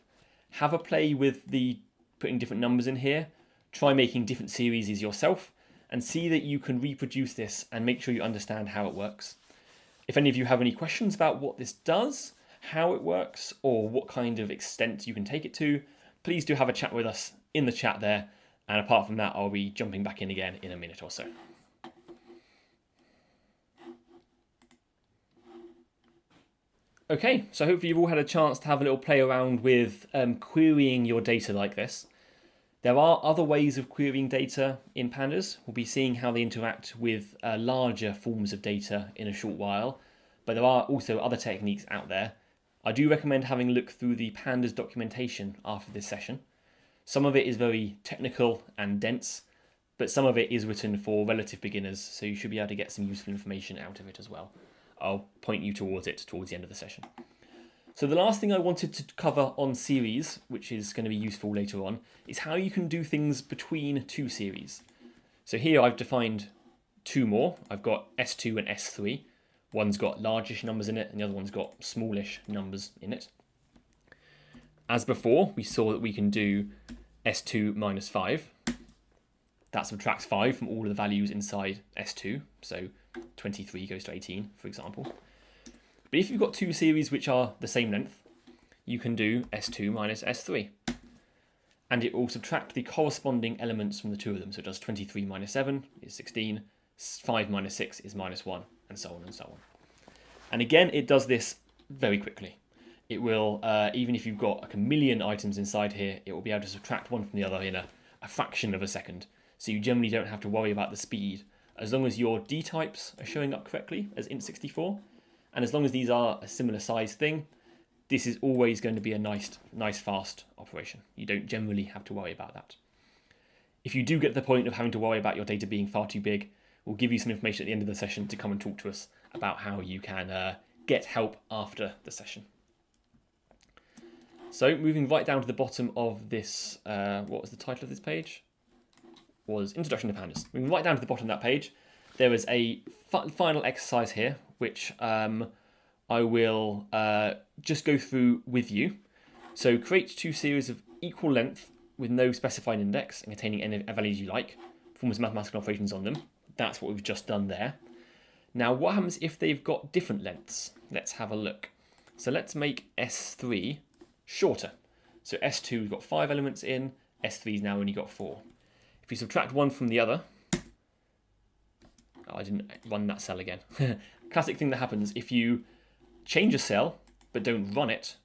Have a play with the putting different numbers in here. Try making different series yourself and see that you can reproduce this and make sure you understand how it works. If any of you have any questions about what this does, how it works, or what kind of extent you can take it to, please do have a chat with us in the chat there. And apart from that, I'll be jumping back in again in a minute or so. Okay, so hopefully you've all had a chance to have a little play around with um, querying your data like this. There are other ways of querying data in pandas. We'll be seeing how they interact with uh, larger forms of data in a short while, but there are also other techniques out there. I do recommend having a look through the pandas documentation after this session. Some of it is very technical and dense, but some of it is written for relative beginners, so you should be able to get some useful information out of it as well. I'll point you towards it towards the end of the session. So the last thing I wanted to cover on series, which is going to be useful later on, is how you can do things between two series. So here I've defined two more. I've got S2 and S3. One's got largish numbers in it and the other one's got smallish numbers in it. As before, we saw that we can do S2 minus 5. That subtracts 5 from all of the values inside S2. So 23 goes to 18, for example. But if you've got two series which are the same length, you can do S2 minus S3. And it will subtract the corresponding elements from the two of them. So it does 23 minus 7 is 16, 5 minus 6 is minus 1, and so on and so on. And again, it does this very quickly. It will, uh, even if you've got like a million items inside here, it will be able to subtract one from the other in a, a fraction of a second. So you generally don't have to worry about the speed. As long as your D types are showing up correctly as int64, and as long as these are a similar size thing, this is always going to be a nice, nice fast operation. You don't generally have to worry about that. If you do get to the point of having to worry about your data being far too big, we'll give you some information at the end of the session to come and talk to us about how you can uh, get help after the session. So moving right down to the bottom of this, uh, what was the title of this page? Was Introduction to Pandas. Moving right down to the bottom of that page, there is a final exercise here, which um, I will uh, just go through with you. So create two series of equal length with no specified index and containing any values you like. Perform some mathematical operations on them. That's what we've just done there. Now what happens if they've got different lengths? Let's have a look. So let's make S3 shorter. So S2 we've got five elements in, S3's now only got four. You subtract one from the other, oh, I didn't run that cell again. <laughs> classic thing that happens if you change a cell but don't run it,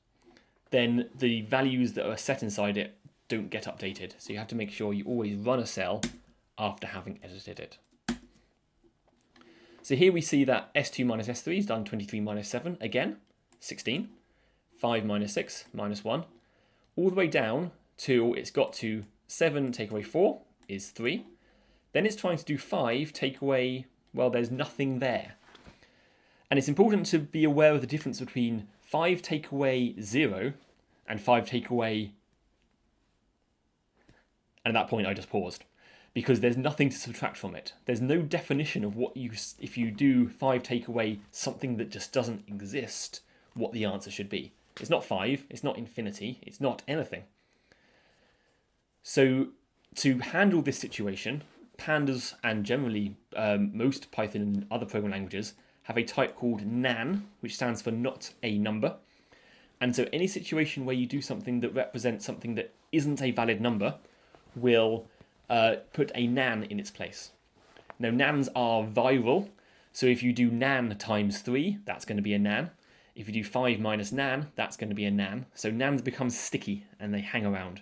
then the values that are set inside it don't get updated. So you have to make sure you always run a cell after having edited it. So here we see that S2 minus S3 is done 23 minus 7, again, 16. 5 minus 6, minus 1. All the way down to, it's got to 7 take away 4 is 3. Then it's trying to do 5 take away, well, there's nothing there. And it's important to be aware of the difference between 5 take away 0 and 5 take away... And at that point I just paused because there's nothing to subtract from it. There's no definition of what you, if you do 5 take away something that just doesn't exist, what the answer should be. It's not 5, it's not infinity, it's not anything. So to handle this situation, pandas and generally um, most Python and other programming languages have a type called nan, which stands for not a number. And so any situation where you do something that represents something that isn't a valid number will uh, put a nan in its place. Now nans are viral, So if you do nan times 3, that's going to be a nan. If you do 5 minus nan, that's going to be a nan. So nans become sticky and they hang around.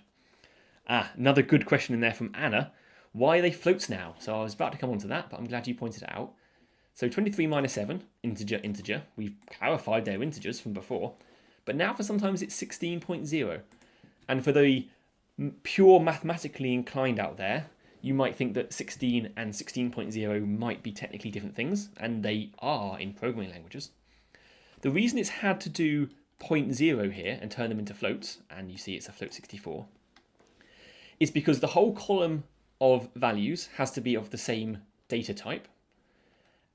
Ah, another good question in there from Anna. Why are they floats now? So I was about to come on to that, but I'm glad you pointed it out. So 23 minus 7, integer, integer. We've clarified their integers from before. But now for sometimes it's 16.0. And for the pure mathematically inclined out there, you might think that 16 and 16.0 might be technically different things, and they are in programming languages. The reason it's had to do 0.0 here and turn them into floats, and you see it's a float 64, is because the whole column of values has to be of the same data type,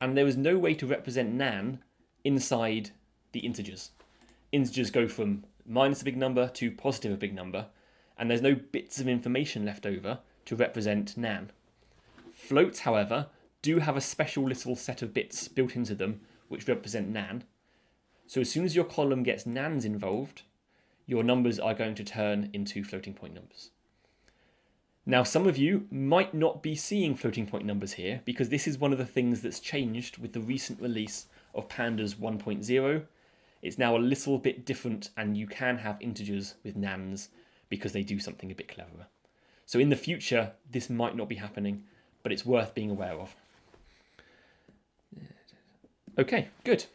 and there is no way to represent nan inside the integers. Integers go from minus a big number to positive a big number, and there's no bits of information left over to represent nan. Floats, however, do have a special little set of bits built into them which represent nan. So as soon as your column gets nans involved, your numbers are going to turn into floating point numbers. Now, some of you might not be seeing floating point numbers here because this is one of the things that's changed with the recent release of Pandas 1.0. It's now a little bit different and you can have integers with nans because they do something a bit cleverer. So in the future, this might not be happening, but it's worth being aware of. Okay, good.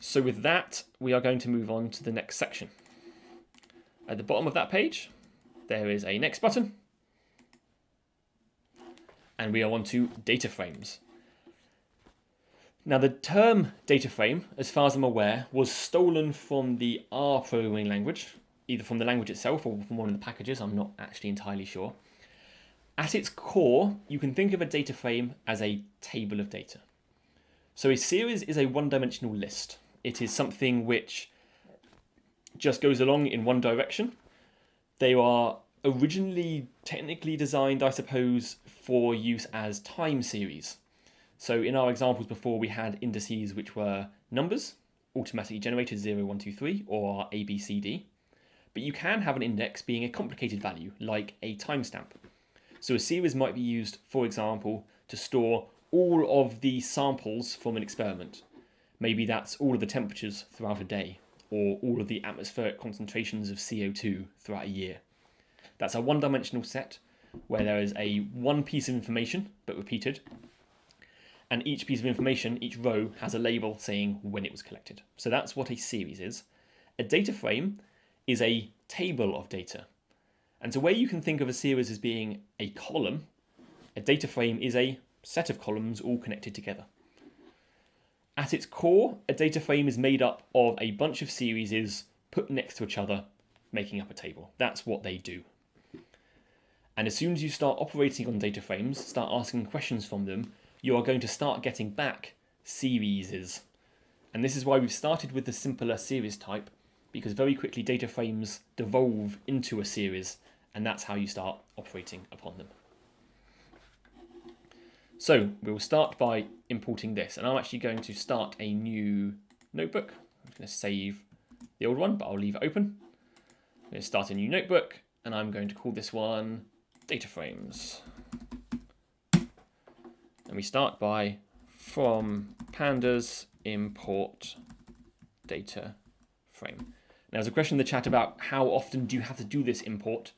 So with that, we are going to move on to the next section. At the bottom of that page, there is a next button. And we are on to data frames. Now the term data frame, as far as I'm aware, was stolen from the R programming language, either from the language itself or from one of the packages, I'm not actually entirely sure. At its core, you can think of a data frame as a table of data. So a series is a one-dimensional list. It is something which just goes along in one direction. They are originally technically designed, I suppose, for use as time series. So in our examples before, we had indices which were numbers, automatically generated 0, 1, 2, 3, or A, B, C, D. But you can have an index being a complicated value, like a timestamp. So a series might be used, for example, to store all of the samples from an experiment. Maybe that's all of the temperatures throughout a day, or all of the atmospheric concentrations of CO2 throughout a year. That's a one-dimensional set where there is a one piece of information, but repeated, and each piece of information, each row, has a label saying when it was collected. So that's what a series is. A data frame is a table of data. And so where you can think of a series as being a column, a data frame is a set of columns all connected together. At its core, a data frame is made up of a bunch of series put next to each other, making up a table. That's what they do. And as soon as you start operating on data frames, start asking questions from them, you are going to start getting back series. And this is why we've started with the simpler series type, because very quickly data frames devolve into a series, and that's how you start operating upon them. So we'll start by importing this, and I'm actually going to start a new notebook. I'm going to save the old one, but I'll leave it open. I'm going to start a new notebook, and I'm going to call this one data frames. And we start by from pandas import data frame. Now, there's a question in the chat about how often do you have to do this import.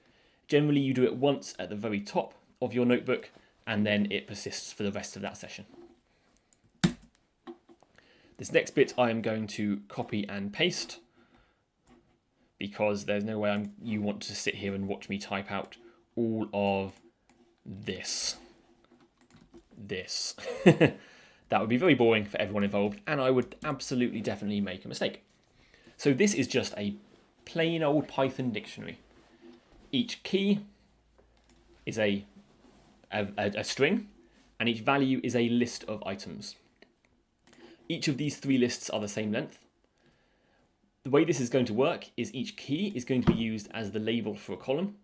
Generally, you do it once at the very top of your notebook, and then it persists for the rest of that session. This next bit I am going to copy and paste because there's no way I'm, you want to sit here and watch me type out all of this this. <laughs> that would be very boring for everyone involved, and I would absolutely definitely make a mistake. So this is just a plain old Python dictionary. Each key is a, a, a string, and each value is a list of items. Each of these three lists are the same length. The way this is going to work is each key is going to be used as the label for a column,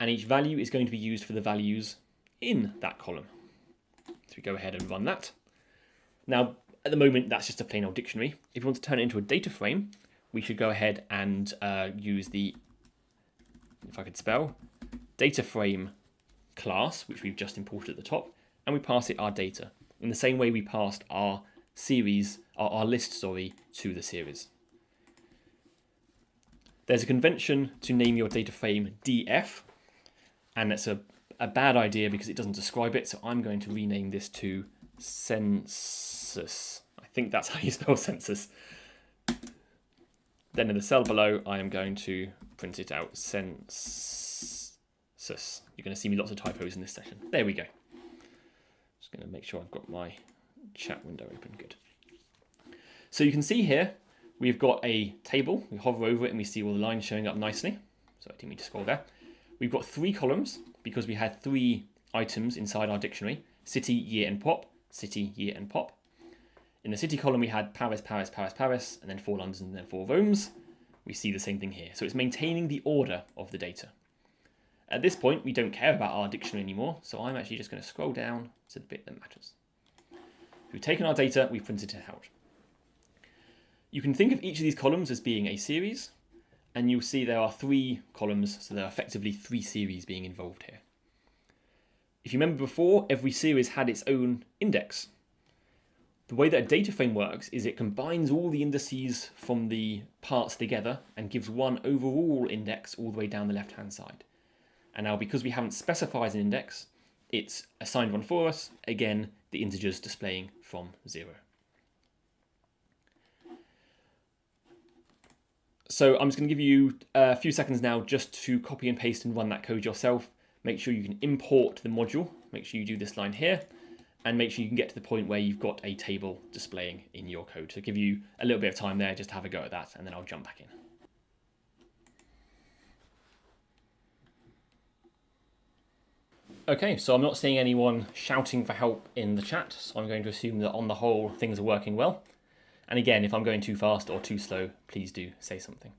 and each value is going to be used for the values in that column. So we go ahead and run that. Now, at the moment, that's just a plain old dictionary. If you want to turn it into a data frame, we should go ahead and uh, use the, if I could spell, data frame class, which we've just imported at the top, and we pass it our data in the same way we passed our series, our, our list, sorry, to the series. There's a convention to name your data frame df, and that's a, a bad idea because it doesn't describe it, so I'm going to rename this to census. I think that's how you spell census. Then in the cell below, I am going to print it out census. You're going to see me lots of typos in this session. There we go. Just going to make sure I've got my chat window open. Good. So you can see here, we've got a table. We hover over it and we see all the lines showing up nicely. So I didn't mean to scroll there. We've got three columns because we had three items inside our dictionary. City, year, and pop. City, year, and pop. In the city column, we had Paris, Paris, Paris, Paris, and then four Londons and then four Romes. We see the same thing here. So it's maintaining the order of the data. At this point, we don't care about our dictionary anymore, so I'm actually just going to scroll down to the bit that matters. We've taken our data, we've printed it out. You can think of each of these columns as being a series, and you'll see there are three columns, so there are effectively three series being involved here. If you remember before, every series had its own index. The way that a data frame works is it combines all the indices from the parts together and gives one overall index all the way down the left-hand side. And now because we haven't specified an index, it's assigned one for us, again, the integers displaying from zero. So I'm just going to give you a few seconds now just to copy and paste and run that code yourself. Make sure you can import the module. Make sure you do this line here and make sure you can get to the point where you've got a table displaying in your code. So give you a little bit of time there, just have a go at that, and then I'll jump back in. Okay, so I'm not seeing anyone shouting for help in the chat, so I'm going to assume that on the whole things are working well. And again, if I'm going too fast or too slow, please do say something.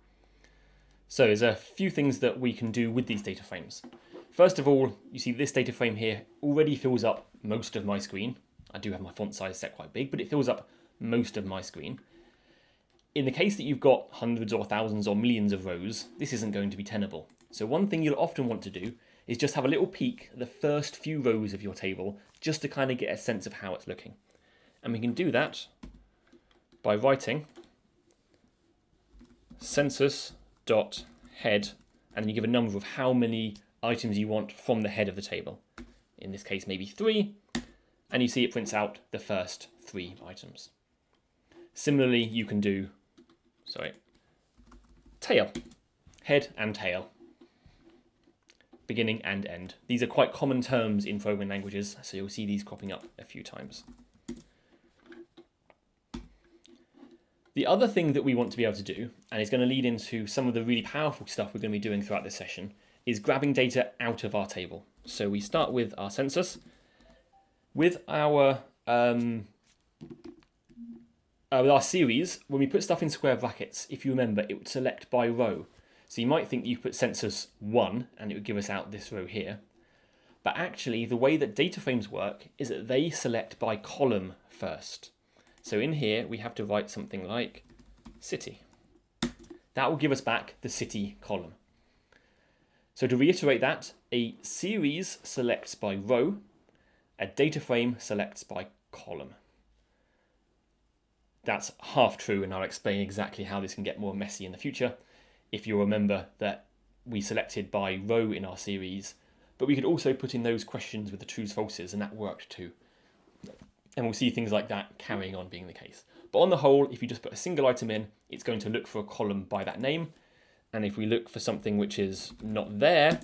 So there's a few things that we can do with these data frames. First of all, you see this data frame here already fills up most of my screen. I do have my font size set quite big, but it fills up most of my screen. In the case that you've got hundreds or thousands or millions of rows, this isn't going to be tenable. So one thing you'll often want to do is just have a little peek at the first few rows of your table just to kind of get a sense of how it's looking. And we can do that by writing census.head and then you give a number of how many items you want from the head of the table. In this case, maybe three, and you see it prints out the first three items. Similarly, you can do, sorry, tail, head and tail beginning and end. These are quite common terms in programming languages, so you'll see these cropping up a few times. The other thing that we want to be able to do, and it's going to lead into some of the really powerful stuff we're going to be doing throughout this session, is grabbing data out of our table. So we start with our census. With our um, uh, with our series, when we put stuff in square brackets, if you remember, it would select by row. So you might think you put census 1 and it would give us out this row here. But actually, the way that data frames work is that they select by column first. So in here, we have to write something like city. That will give us back the city column. So to reiterate that, a series selects by row, a data frame selects by column. That's half true, and I'll explain exactly how this can get more messy in the future if you remember that we selected by row in our series, but we could also put in those questions with the trues falses and that worked too. And we'll see things like that carrying on being the case. But on the whole, if you just put a single item in, it's going to look for a column by that name. And if we look for something which is not there,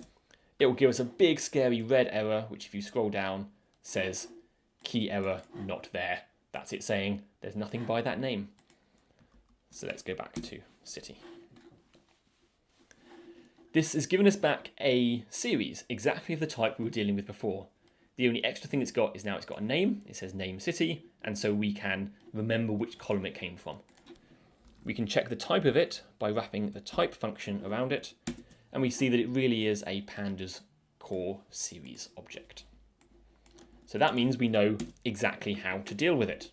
it will give us a big scary red error, which if you scroll down says key error not there. That's it saying there's nothing by that name. So let's go back to city. This has given us back a series, exactly of the type we were dealing with before. The only extra thing it's got is now it's got a name, it says name city, and so we can remember which column it came from. We can check the type of it by wrapping the type function around it, and we see that it really is a pandas core series object. So that means we know exactly how to deal with it.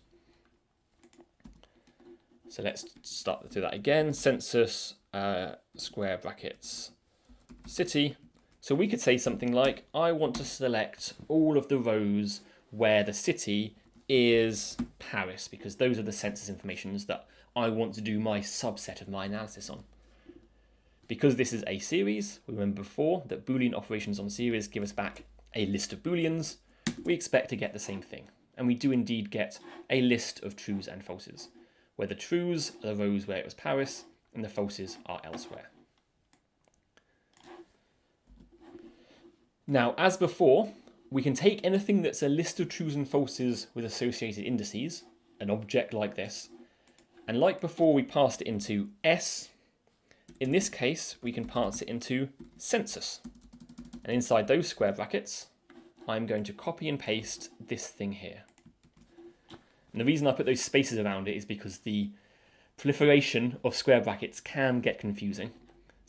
So let's start through that again. Census, uh, square brackets, city. So we could say something like, I want to select all of the rows where the city is Paris, because those are the census informations that I want to do my subset of my analysis on. Because this is a series, we remember before that Boolean operations on series give us back a list of Booleans, we expect to get the same thing. And we do indeed get a list of trues and falses, where the trues are the rows where it was Paris, and the falses are elsewhere. Now, as before, we can take anything that's a list of trues and falses with associated indices, an object like this, and like before we passed it into S, in this case we can pass it into census. And inside those square brackets, I'm going to copy and paste this thing here. And the reason I put those spaces around it is because the proliferation of square brackets can get confusing.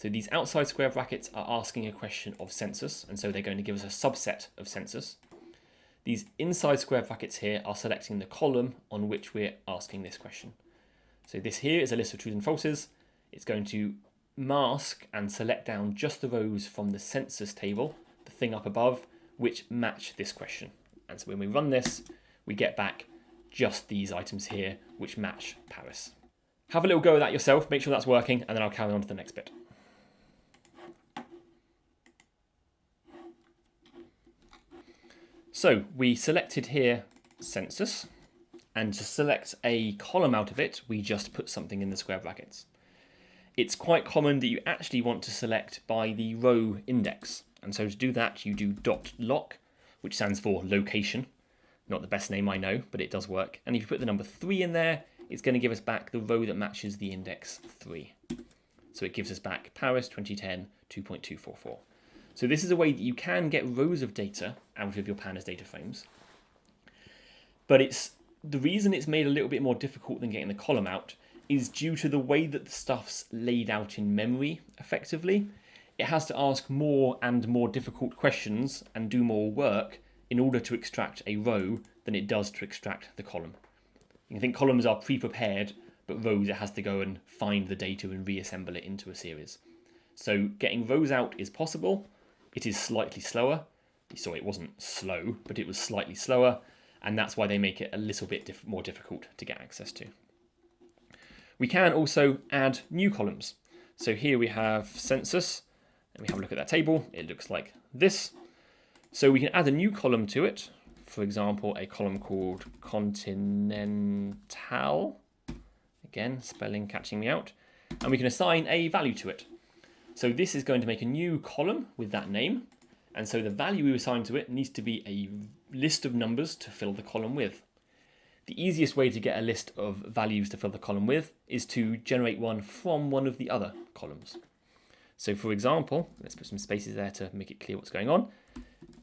So these outside square brackets are asking a question of census, and so they're going to give us a subset of census. These inside square brackets here are selecting the column on which we're asking this question. So this here is a list of truths and falses. It's going to mask and select down just the rows from the census table, the thing up above, which match this question. And so when we run this, we get back just these items here, which match Paris. Have a little go at that yourself, make sure that's working, and then I'll carry on to the next bit. So we selected here census, and to select a column out of it, we just put something in the square brackets. It's quite common that you actually want to select by the row index. And so to do that, you do dot loc, which stands for location. Not the best name I know, but it does work. And if you put the number three in there, it's going to give us back the row that matches the index three. So it gives us back Paris 2010 2.244. So this is a way that you can get rows of data out of your pandas data frames. But it's the reason it's made a little bit more difficult than getting the column out is due to the way that the stuff's laid out in memory effectively. It has to ask more and more difficult questions and do more work in order to extract a row than it does to extract the column. You can think columns are pre-prepared, but rows it has to go and find the data and reassemble it into a series. So getting rows out is possible, it is slightly slower. So it wasn't slow, but it was slightly slower, and that's why they make it a little bit diff more difficult to get access to. We can also add new columns. So here we have census, and we have a look at that table. It looks like this. So we can add a new column to it. For example, a column called continental. Again, spelling catching me out. And we can assign a value to it. So this is going to make a new column with that name. And so the value we assign to it needs to be a list of numbers to fill the column with. The easiest way to get a list of values to fill the column with is to generate one from one of the other columns. So for example, let's put some spaces there to make it clear what's going on.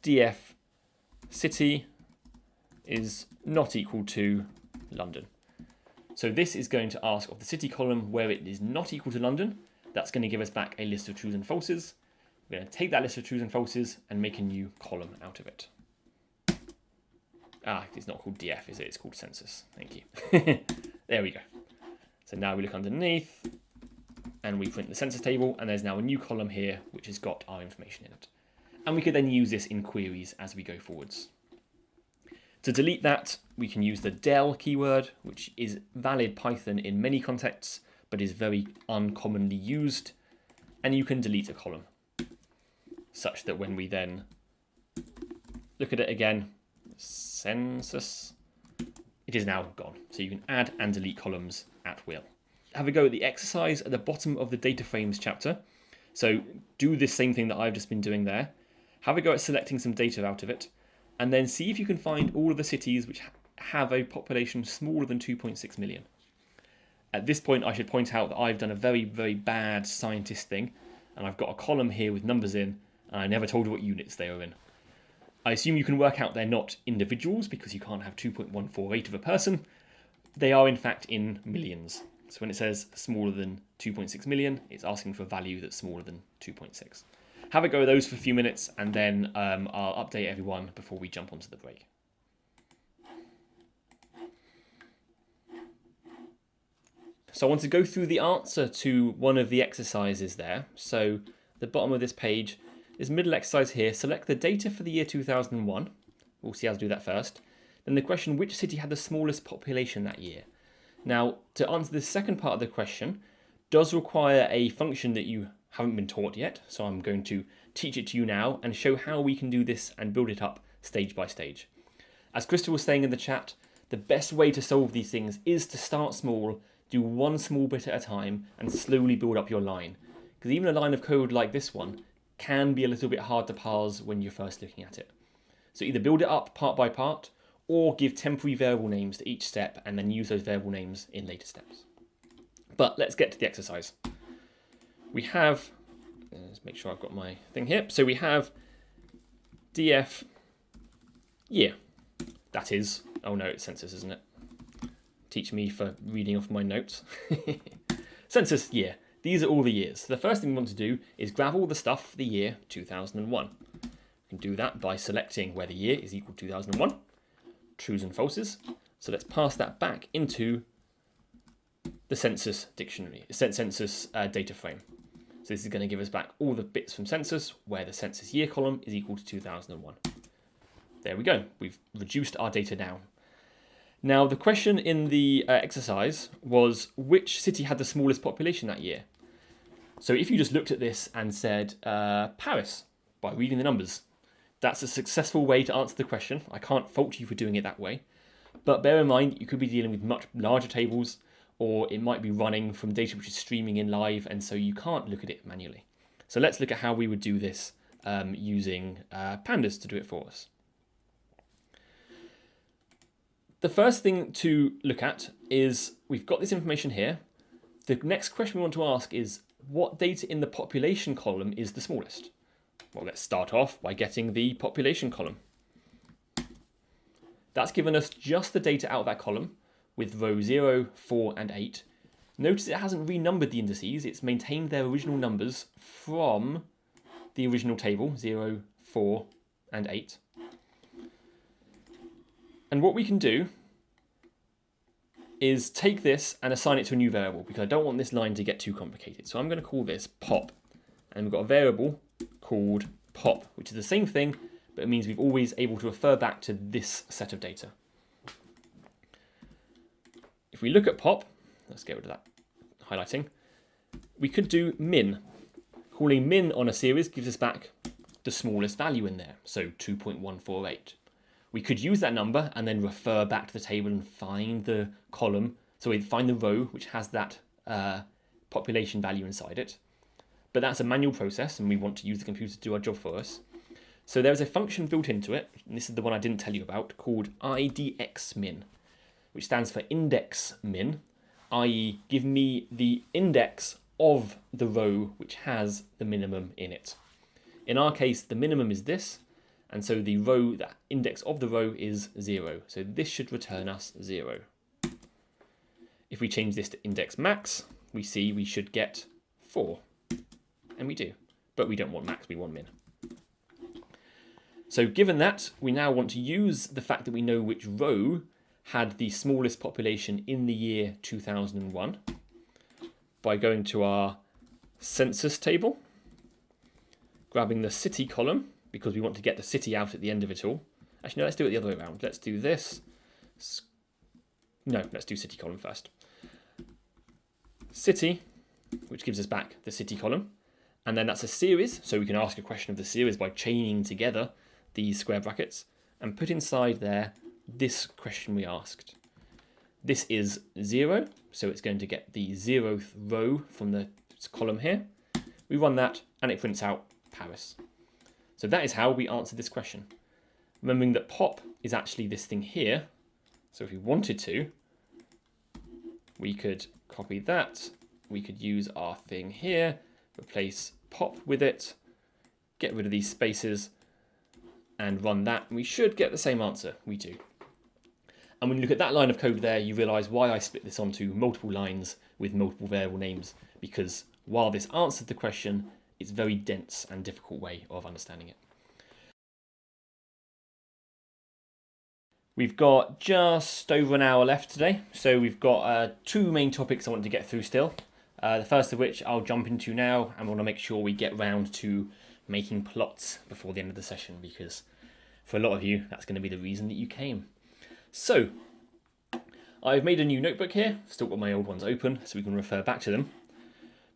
df city is not equal to London. So this is going to ask of the city column where it is not equal to London, that's going to give us back a list of trues and falses. We're going to take that list of trues and falses and make a new column out of it. Ah, it's not called df, is it? It's called census. Thank you. <laughs> there we go. So now we look underneath and we print the census table and there's now a new column here which has got our information in it. And we could then use this in queries as we go forwards. To delete that, we can use the del keyword, which is valid Python in many contexts, but is very uncommonly used. And you can delete a column such that when we then look at it again, census, it is now gone. So you can add and delete columns at will. Have a go at the exercise at the bottom of the data frames chapter. So do this same thing that I've just been doing there. Have a go at selecting some data out of it, and then see if you can find all of the cities which have a population smaller than 2.6 million. At this point, I should point out that I've done a very, very bad scientist thing, and I've got a column here with numbers in, and I never told you what units they are in. I assume you can work out they're not individuals because you can't have 2.148 of a person. They are in fact in millions. So when it says smaller than 2.6 million, it's asking for a value that's smaller than 2.6. Have a go at those for a few minutes and then um, I'll update everyone before we jump onto the break. So I want to go through the answer to one of the exercises there. So the bottom of this page, is middle exercise here, select the data for the year 2001. We'll see how to do that first. then the question which city had the smallest population that year? Now, to answer the second part of the question, does require a function that you haven't been taught yet, so I'm going to teach it to you now and show how we can do this and build it up stage by stage. As Crystal was saying in the chat, the best way to solve these things is to start small, do one small bit at a time, and slowly build up your line. Because even a line of code like this one can be a little bit hard to parse when you're first looking at it. So either build it up part by part, or give temporary variable names to each step and then use those variable names in later steps. But let's get to the exercise. We have, uh, let's make sure I've got my thing here. So we have df year. That is, oh no, it's census, isn't it? Teach me for reading off my notes. <laughs> census year. These are all the years. The first thing we want to do is grab all the stuff for the year 2001. We can do that by selecting where the year is equal to 2001, trues and falses. So let's pass that back into the census dictionary, census uh, data frame. So this is going to give us back all the bits from census where the census year column is equal to 2001. There we go. We've reduced our data down. Now, the question in the uh, exercise was which city had the smallest population that year? So if you just looked at this and said uh, Paris by reading the numbers, that's a successful way to answer the question. I can't fault you for doing it that way. But bear in mind, you could be dealing with much larger tables or it might be running from data which is streaming in live and so you can't look at it manually. So let's look at how we would do this um, using uh, pandas to do it for us. The first thing to look at is we've got this information here. The next question we want to ask is what data in the population column is the smallest? Well, let's start off by getting the population column. That's given us just the data out of that column with row 0, 4 and 8. Notice it hasn't renumbered the indices, it's maintained their original numbers from the original table, 0, 4 and 8. And what we can do is take this and assign it to a new variable because I don't want this line to get too complicated. So I'm going to call this pop. And we've got a variable called pop, which is the same thing, but it means we've always able to refer back to this set of data. If we look at pop, let's get rid of that highlighting, we could do min. Calling min on a series gives us back the smallest value in there, so 2.148 we could use that number and then refer back to the table and find the column. So we find the row which has that uh, population value inside it. But that's a manual process and we want to use the computer to do our job for us. So there's a function built into it, and this is the one I didn't tell you about, called idxmin, which stands for index min, i.e. give me the index of the row which has the minimum in it. In our case, the minimum is this, and so the row, the index of the row is 0. So this should return us 0. If we change this to index max, we see we should get 4. And we do. But we don't want max, we want min. So given that, we now want to use the fact that we know which row had the smallest population in the year 2001 by going to our census table, grabbing the city column, because we want to get the city out at the end of it all. Actually, no, let's do it the other way around. Let's do this. No, let's do city column first. City, which gives us back the city column. And then that's a series, so we can ask a question of the series by chaining together these square brackets and put inside there this question we asked. This is 0, so it's going to get the zeroth row from the column here. We run that and it prints out Paris. So that is how we answer this question. Remembering that pop is actually this thing here. So if we wanted to, we could copy that. We could use our thing here, replace pop with it, get rid of these spaces, and run that. And we should get the same answer. We do. And when you look at that line of code there, you realize why I split this onto multiple lines with multiple variable names, because while this answered the question, it's very dense and difficult way of understanding it. We've got just over an hour left today, so we've got uh, two main topics I want to get through still. Uh, the first of which I'll jump into now, and want to make sure we get round to making plots before the end of the session, because for a lot of you, that's going to be the reason that you came. So, I've made a new notebook here, still got my old ones open so we can refer back to them.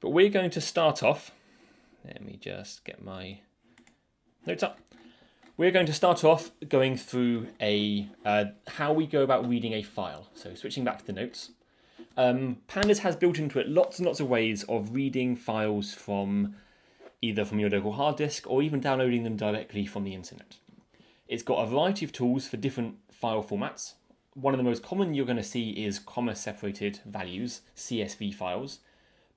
But we're going to start off, let me just get my notes up. We're going to start off going through a uh, how we go about reading a file. So switching back to the notes. Um, Pandas has built into it lots and lots of ways of reading files from either from your local hard disk or even downloading them directly from the internet. It's got a variety of tools for different file formats. One of the most common you're going to see is comma separated values, CSV files,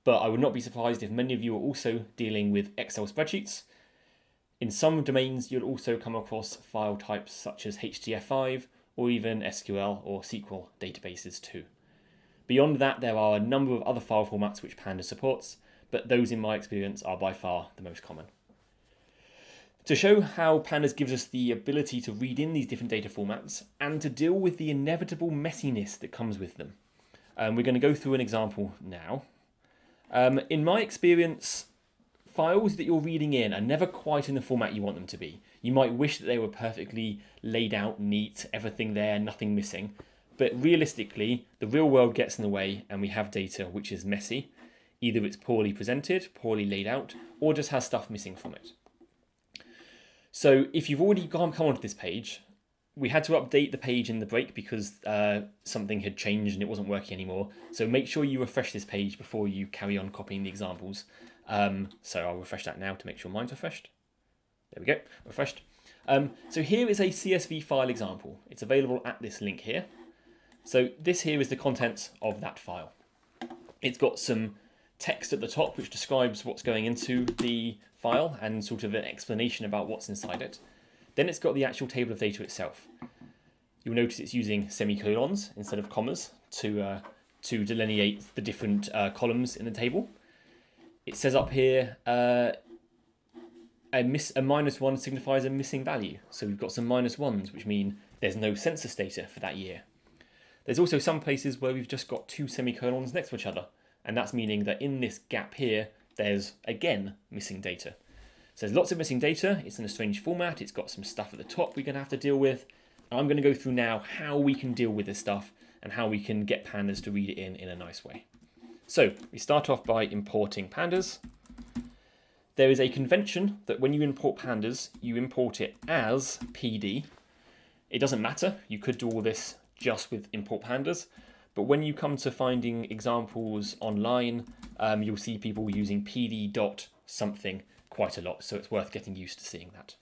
but I would not be surprised if many of you are also dealing with Excel spreadsheets in some domains, you'll also come across file types such as HDF5 or even SQL or SQL databases too. Beyond that, there are a number of other file formats which Pandas supports, but those in my experience are by far the most common. To show how Pandas gives us the ability to read in these different data formats and to deal with the inevitable messiness that comes with them, um, we're going to go through an example now. Um, in my experience, files that you're reading in are never quite in the format you want them to be. You might wish that they were perfectly laid out, neat, everything there, nothing missing. But realistically, the real world gets in the way and we have data which is messy. Either it's poorly presented, poorly laid out, or just has stuff missing from it. So if you've already come onto this page, we had to update the page in the break because uh, something had changed and it wasn't working anymore. So make sure you refresh this page before you carry on copying the examples. Um, so I'll refresh that now to make sure mine's refreshed. There we go, refreshed. Um, so here is a CSV file example. It's available at this link here. So this here is the contents of that file. It's got some text at the top which describes what's going into the file and sort of an explanation about what's inside it. Then it's got the actual table of data itself. You'll notice it's using semicolons instead of commas to, uh, to delineate the different uh, columns in the table. It says up here, uh, a, miss, a minus one signifies a missing value. So we've got some minus ones, which mean there's no census data for that year. There's also some places where we've just got two semicolons next to each other. And that's meaning that in this gap here, there's again missing data. So there's lots of missing data. It's in a strange format. It's got some stuff at the top we're going to have to deal with. And I'm going to go through now how we can deal with this stuff and how we can get pandas to read it in in a nice way. So we start off by importing pandas. There is a convention that when you import pandas, you import it as PD. It doesn't matter, you could do all this just with import pandas, but when you come to finding examples online, um, you'll see people using PD dot something quite a lot, so it's worth getting used to seeing that.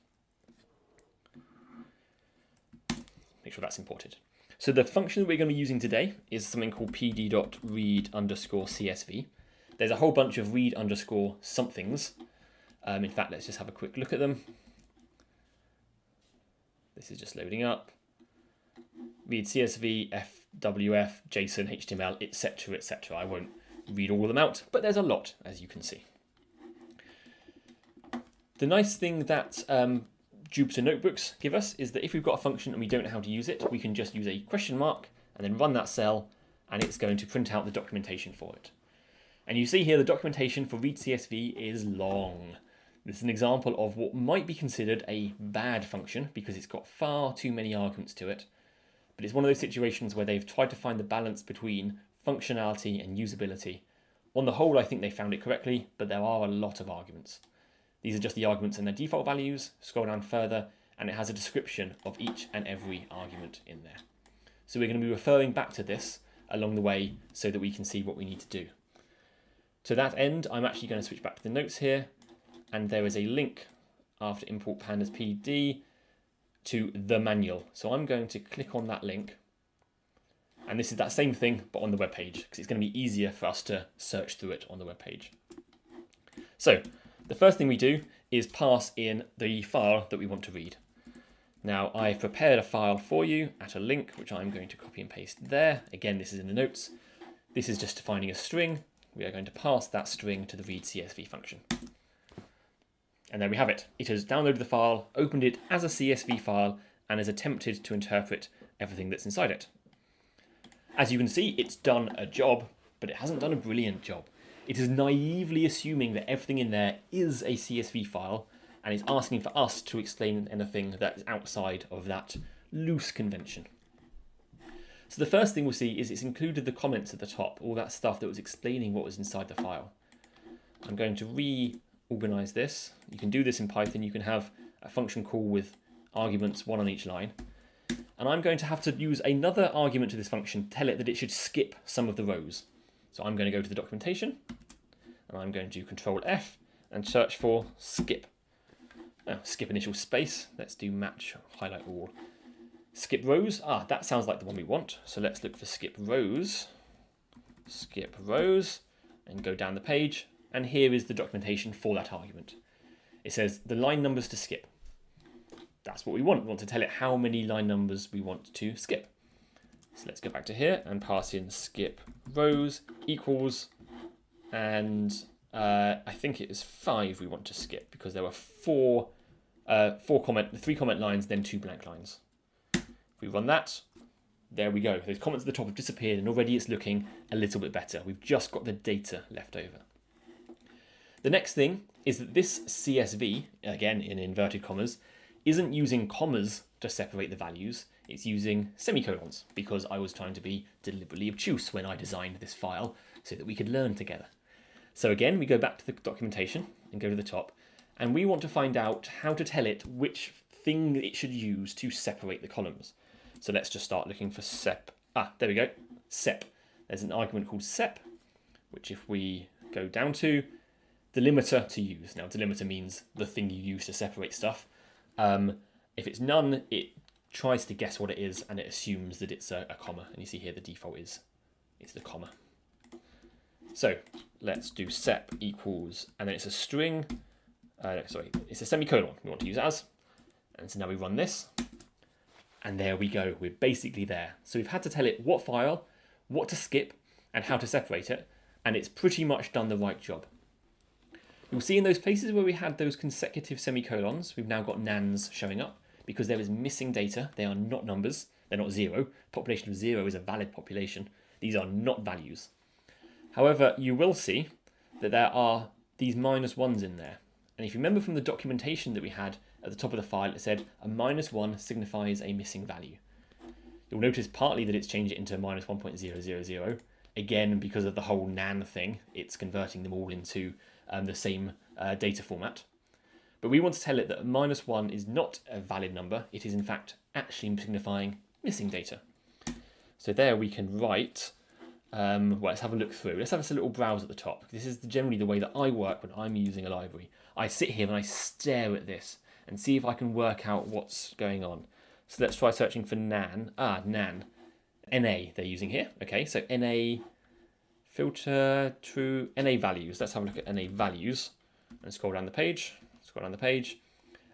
Make sure that's imported. So the function that we're going to be using today is something called pd.read underscore CSV. There's a whole bunch of read underscore somethings. Um, in fact, let's just have a quick look at them. This is just loading up. Read CSV, FWF, JSON, HTML, etc., etc. I won't read all of them out, but there's a lot, as you can see. The nice thing that um, Jupyter Notebooks give us is that if we've got a function and we don't know how to use it, we can just use a question mark and then run that cell and it's going to print out the documentation for it. And you see here the documentation for read CSV is long. This is an example of what might be considered a bad function because it's got far too many arguments to it. But it's one of those situations where they've tried to find the balance between functionality and usability. On the whole, I think they found it correctly, but there are a lot of arguments. These are just the arguments and their default values. Scroll down further and it has a description of each and every argument in there. So we're going to be referring back to this along the way so that we can see what we need to do. To that end, I'm actually going to switch back to the notes here and there is a link after import pandas pd to the manual. So I'm going to click on that link and this is that same thing but on the web page because it's going to be easier for us to search through it on the web page. So the first thing we do is pass in the file that we want to read. Now I've prepared a file for you at a link, which I'm going to copy and paste there. Again, this is in the notes. This is just defining a string. We are going to pass that string to the read CSV function. And there we have it. It has downloaded the file, opened it as a CSV file, and has attempted to interpret everything that's inside it. As you can see, it's done a job, but it hasn't done a brilliant job. It is naively assuming that everything in there is a CSV file and is asking for us to explain anything that is outside of that loose convention. So the first thing we'll see is it's included the comments at the top, all that stuff that was explaining what was inside the file. I'm going to reorganize this. You can do this in Python. You can have a function call with arguments, one on each line. And I'm going to have to use another argument to this function, tell it that it should skip some of the rows. So I'm going to go to the documentation, and I'm going to do Control F and search for skip. Skip initial space. Let's do match, highlight all. Skip rows. Ah, that sounds like the one we want. So let's look for skip rows. Skip rows and go down the page. And here is the documentation for that argument. It says the line numbers to skip. That's what we want. We want to tell it how many line numbers we want to skip. So let's go back to here and pass in skip rows equals, and uh, I think it is five we want to skip because there were four, uh, four comment, three comment lines, then two blank lines. If we run that, there we go. Those comments at the top have disappeared and already it's looking a little bit better. We've just got the data left over. The next thing is that this CSV, again in inverted commas, isn't using commas to separate the values, it's using semicolons because I was trying to be deliberately obtuse when I designed this file so that we could learn together. So again, we go back to the documentation and go to the top, and we want to find out how to tell it which thing it should use to separate the columns. So let's just start looking for sep. Ah, there we go, sep. There's an argument called sep, which if we go down to, delimiter to use. Now, delimiter means the thing you use to separate stuff. Um, if it's none, it tries to guess what it is and it assumes that it's a, a comma. And you see here the default is it's the comma. So let's do sep equals, and then it's a string, uh, sorry, it's a semicolon we want to use as. And so now we run this and there we go, we're basically there. So we've had to tell it what file, what to skip, and how to separate it, and it's pretty much done the right job. You'll see in those places where we had those consecutive semicolons, we've now got nans showing up because there is missing data. They are not numbers. They're not zero. Population of zero is a valid population. These are not values. However, you will see that there are these minus ones in there. And if you remember from the documentation that we had at the top of the file, it said a minus 1 signifies a missing value. You'll notice partly that it's changed it into minus 1.000. Again, because of the whole NaN thing, it's converting them all into um, the same uh, data format. But we want to tell it that minus 1 is not a valid number. It is, in fact, actually signifying missing data. So there we can write, um, well, let's have a look through. Let's have a little browse at the top. This is generally the way that I work when I'm using a library. I sit here and I stare at this and see if I can work out what's going on. So let's try searching for nan. Ah, nan. NA they're using here. Okay, so NA filter true NA values. Let's have a look at NA values and scroll down the page. Scroll down the page.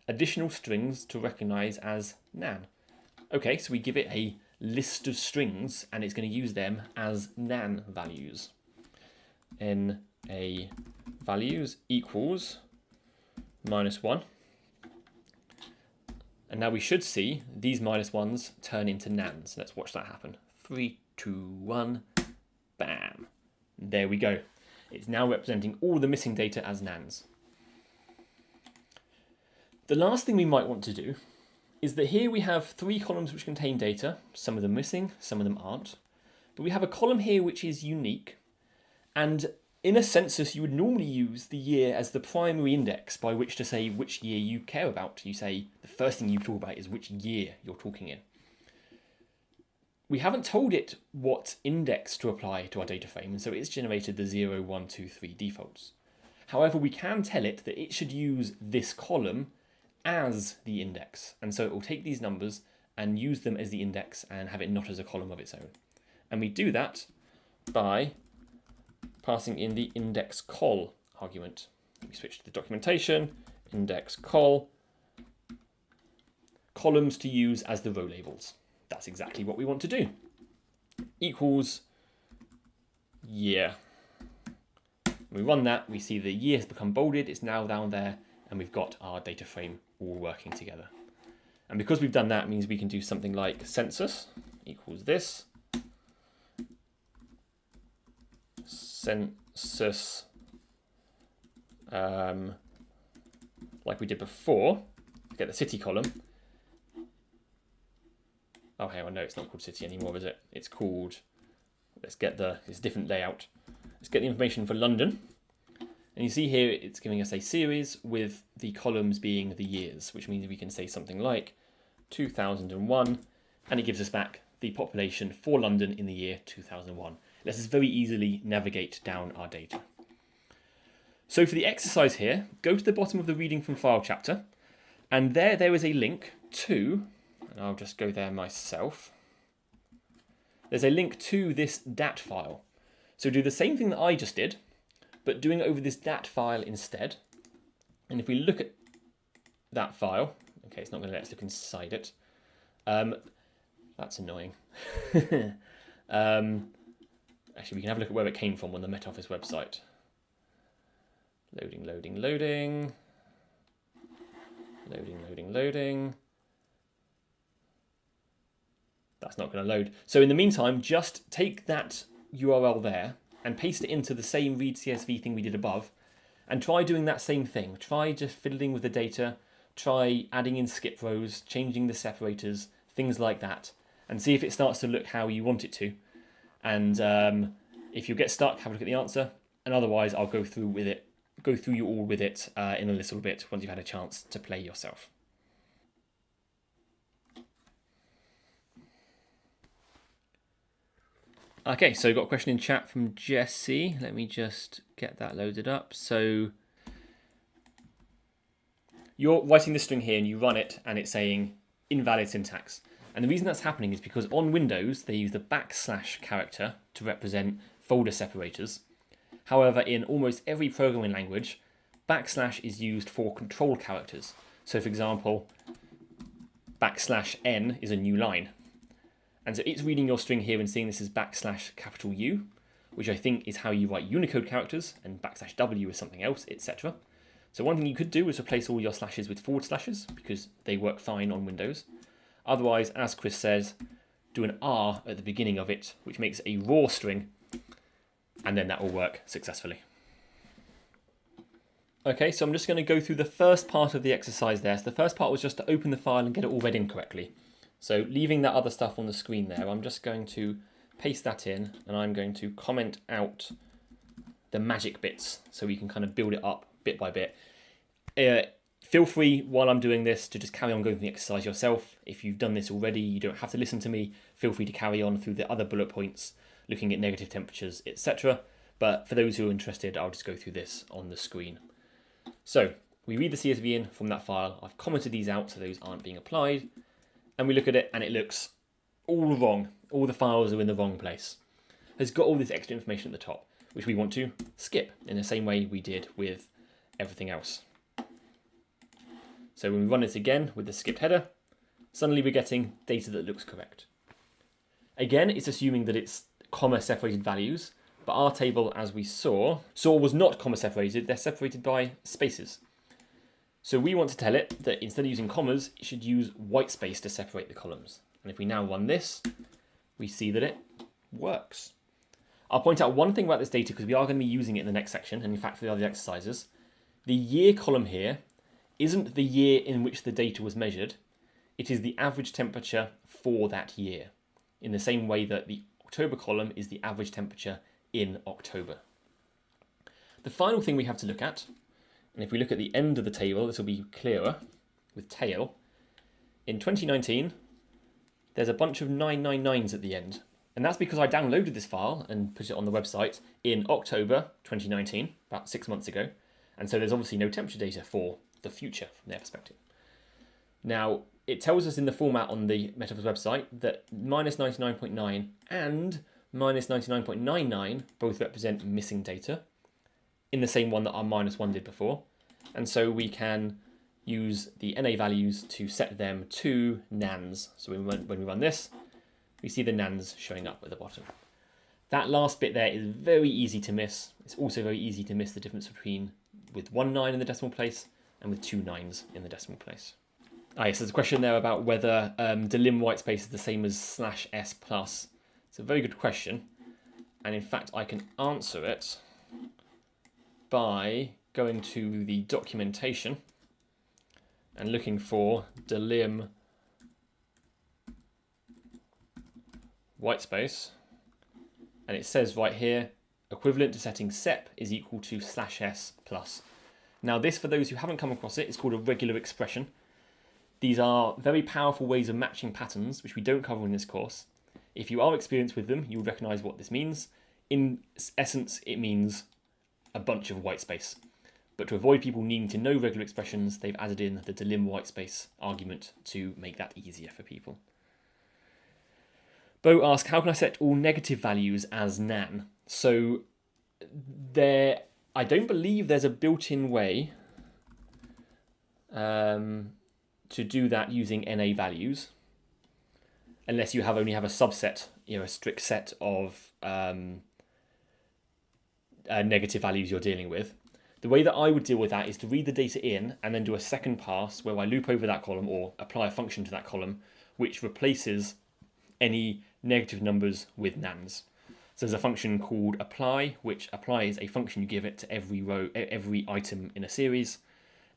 Additional strings to recognize as nan. Okay, so we give it a list of strings and it's going to use them as nan values. NA values equals minus 1 and now we should see these minus ones turn into nans. Let's watch that happen. Three, two, one, bam. There we go. It's now representing all the missing data as nans. The last thing we might want to do is that here we have three columns which contain data, some of them missing, some of them aren't. But we have a column here which is unique, and in a census, you would normally use the year as the primary index by which to say which year you care about. You say the first thing you talk about is which year you're talking in. We haven't told it what index to apply to our data frame, and so it's generated the 0, 1, 2, 3 defaults. However, we can tell it that it should use this column as the index, and so it will take these numbers and use them as the index and have it not as a column of its own. And we do that by passing in the index col argument. We switch to the documentation, index col, columns to use as the row labels. That's exactly what we want to do. Equals year. When we run that, we see the year has become bolded, it's now down there, and we've got our data frame all working together. And because we've done that, means we can do something like census equals this, census um, like we did before, get the city column. Oh, hang on, no, it's not called city anymore, is it? It's called, let's get the, it's different layout. Let's get the information for London. And you see here, it's giving us a series with the columns being the years, which means we can say something like 2001, and it gives us back the population for London in the year 2001. It Lets us very easily navigate down our data. So for the exercise here, go to the bottom of the reading from file chapter, and there there is a link to, and I'll just go there myself, there's a link to this DAT file. So do the same thing that I just did, but doing it over this DAT file instead. And if we look at that file, okay, it's not going to let us look inside it. Um, that's annoying. <laughs> um, actually, we can have a look at where it came from on the Met Office website. Loading, loading, loading. Loading, loading, loading. That's not going to load. So in the meantime, just take that URL there and paste it into the same read CSV thing we did above and try doing that same thing. Try just fiddling with the data, try adding in skip rows, changing the separators, things like that, and see if it starts to look how you want it to. And um, if you get stuck, have a look at the answer, and otherwise I'll go through with it, go through you all with it uh, in a little bit once you've had a chance to play yourself. Okay, so got a question in chat from Jesse. Let me just get that loaded up. So you're writing this string here and you run it and it's saying invalid syntax. And the reason that's happening is because on Windows, they use the backslash character to represent folder separators. However, in almost every programming language, backslash is used for control characters. So for example, backslash n is a new line. And so it's reading your string here and seeing this as backslash capital U, which I think is how you write Unicode characters, and backslash W is something else, etc. So one thing you could do is replace all your slashes with forward slashes, because they work fine on Windows. Otherwise, as Chris says, do an R at the beginning of it, which makes a raw string, and then that will work successfully. Okay, so I'm just going to go through the first part of the exercise there. So the first part was just to open the file and get it all read in correctly. So leaving that other stuff on the screen there, I'm just going to paste that in and I'm going to comment out the magic bits so we can kind of build it up bit by bit. Uh, feel free while I'm doing this to just carry on going through the exercise yourself. If you've done this already, you don't have to listen to me. Feel free to carry on through the other bullet points, looking at negative temperatures, etc. But for those who are interested, I'll just go through this on the screen. So we read the CSV in from that file. I've commented these out so those aren't being applied and we look at it and it looks all wrong. All the files are in the wrong place. Has got all this extra information at the top, which we want to skip in the same way we did with everything else. So when we run it again with the skipped header, suddenly we're getting data that looks correct. Again, it's assuming that it's comma separated values, but our table, as we saw, saw was not comma separated, they're separated by spaces. So we want to tell it that instead of using commas, it should use white space to separate the columns. And if we now run this, we see that it works. I'll point out one thing about this data because we are going to be using it in the next section, and in fact for the other exercises. The year column here isn't the year in which the data was measured, it is the average temperature for that year, in the same way that the October column is the average temperature in October. The final thing we have to look at and if we look at the end of the table, this will be clearer with tail. In 2019, there's a bunch of 999s at the end. And that's because I downloaded this file and put it on the website in October 2019, about six months ago. And so there's obviously no temperature data for the future from their perspective. Now, it tells us in the format on the Met Office website that minus 99.9 and minus 99.99 both represent missing data in the same one that our minus one did before. And so we can use the NA values to set them to nans. So when we, run, this, we see the nans showing up at the bottom. That last bit there is very easy to miss. It's also very easy to miss the difference between with one nine in the decimal place and with two nines in the decimal place. Ah, yes, there's a question there about whether um, delim whitespace is the same as slash s plus. It's a very good question. And in fact, I can answer it by going to the documentation and looking for delim white space, and it says right here, equivalent to setting sep is equal to slash s plus. Now this, for those who haven't come across it, is called a regular expression. These are very powerful ways of matching patterns, which we don't cover in this course. If you are experienced with them, you'll recognize what this means. In essence, it means a bunch of white space. But to avoid people needing to know regular expressions, they've added in the delim white space argument to make that easier for people. Bo asks, how can I set all negative values as nan? So there, I don't believe there's a built-in way um, to do that using NA values, unless you have only have a subset, you know, a strict set of um, uh, negative values you're dealing with. The way that I would deal with that is to read the data in and then do a second pass where I loop over that column or apply a function to that column, which replaces any negative numbers with nans. So there's a function called apply, which applies a function you give it to every row, every item in a series,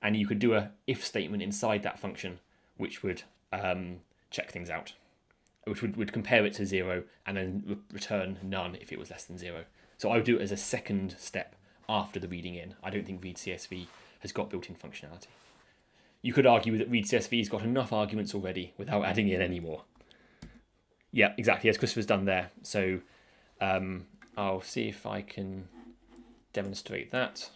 and you could do a if statement inside that function, which would um, check things out, which would, would compare it to zero and then re return none if it was less than zero. So I would do it as a second step after the reading in. I don't think read CSV has got built-in functionality. You could argue that read CSV has got enough arguments already without adding in any more. Yeah, exactly, as Christopher's done there. So um, I'll see if I can demonstrate that.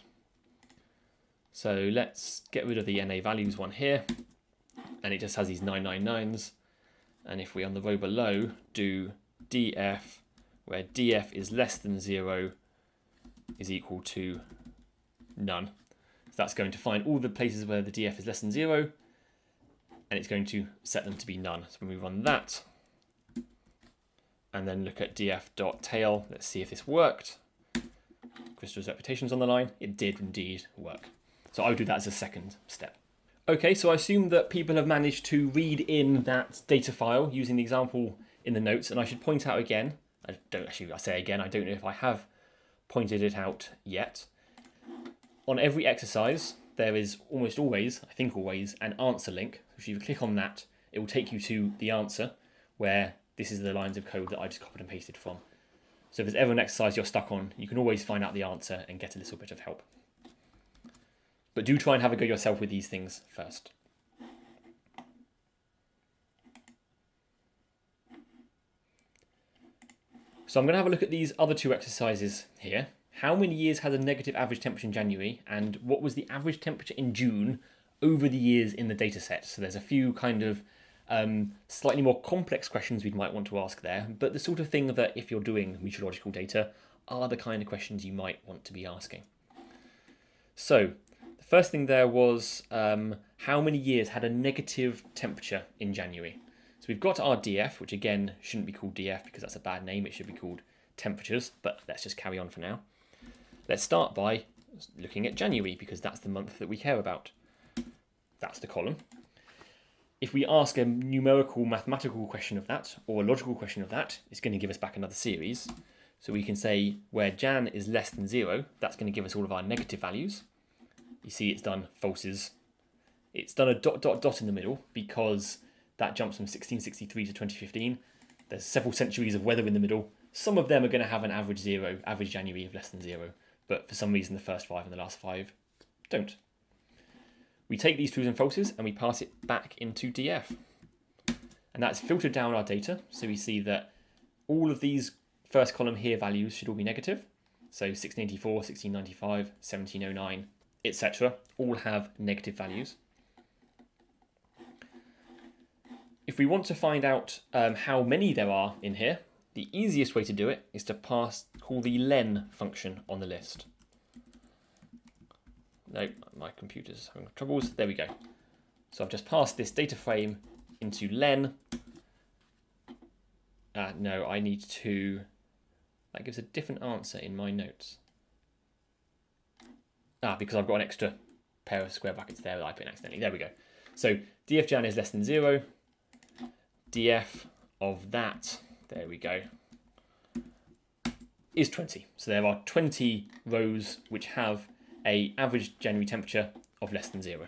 So let's get rid of the NA values one here. And it just has these 999s. And if we on the row below do df, where df is less than zero, is equal to none. So that's going to find all the places where the df is less than zero, and it's going to set them to be none. So when we run that, and then look at df.tail. Let's see if this worked. Crystal's reputation's on the line. It did indeed work. So I would do that as a second step. Okay, so I assume that people have managed to read in that data file using the example in the notes. And I should point out again, I don't actually, I say again, I don't know if I have pointed it out yet. On every exercise, there is almost always, I think always, an answer link. If you click on that, it will take you to the answer where this is the lines of code that I just copied and pasted from. So if there's ever an exercise you're stuck on, you can always find out the answer and get a little bit of help. But do try and have a go yourself with these things first. So I'm going to have a look at these other two exercises here. How many years had a negative average temperature in January and what was the average temperature in June over the years in the data set? So there's a few kind of um, slightly more complex questions we might want to ask there, but the sort of thing that if you're doing meteorological data are the kind of questions you might want to be asking. So the first thing there was um, how many years had a negative temperature in January? We've got our DF, which again shouldn't be called DF because that's a bad name. It should be called temperatures, but let's just carry on for now. Let's start by looking at January because that's the month that we care about. That's the column if we ask a numerical mathematical question of that or a logical question of that, it's going to give us back another series. So we can say where Jan is less than zero, that's going to give us all of our negative values. You see it's done falses. It's done a dot dot dot in the middle because that jumps from 1663 to 2015. There's several centuries of weather in the middle. Some of them are going to have an average zero, average January of less than zero. But for some reason, the first five and the last five don't. We take these trues and falses and we pass it back into DF. And that's filtered down our data. So we see that all of these first column here values should all be negative. So 1684, 1695, 1709, etc. all have negative values. If we want to find out um, how many there are in here, the easiest way to do it is to pass call the len function on the list. No, my computer's having troubles. There we go. So I've just passed this data frame into len. Uh, no, I need to... That gives a different answer in my notes. Ah, because I've got an extra pair of square brackets there that I put in accidentally. There we go. So dfjan is less than 0. Df of that, there we go, is 20. So there are 20 rows which have a average January temperature of less than zero.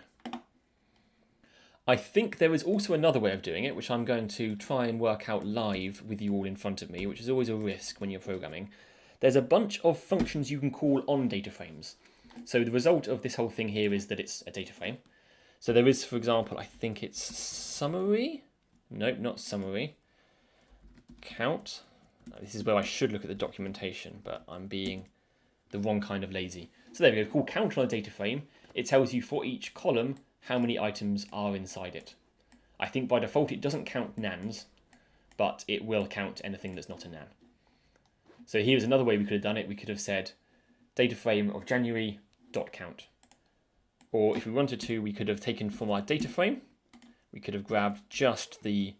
I think there is also another way of doing it, which I'm going to try and work out live with you all in front of me, which is always a risk when you're programming. There's a bunch of functions you can call on data frames. So the result of this whole thing here is that it's a data frame. So there is, for example, I think it's summary. Nope, not summary. Count. This is where I should look at the documentation, but I'm being the wrong kind of lazy. So there we go, call count on a data frame. It tells you for each column how many items are inside it. I think by default it doesn't count nans, but it will count anything that's not a nan. So here's another way we could have done it. We could have said data frame of January dot count. Or if we wanted to, we could have taken from our data frame, we could have grabbed just the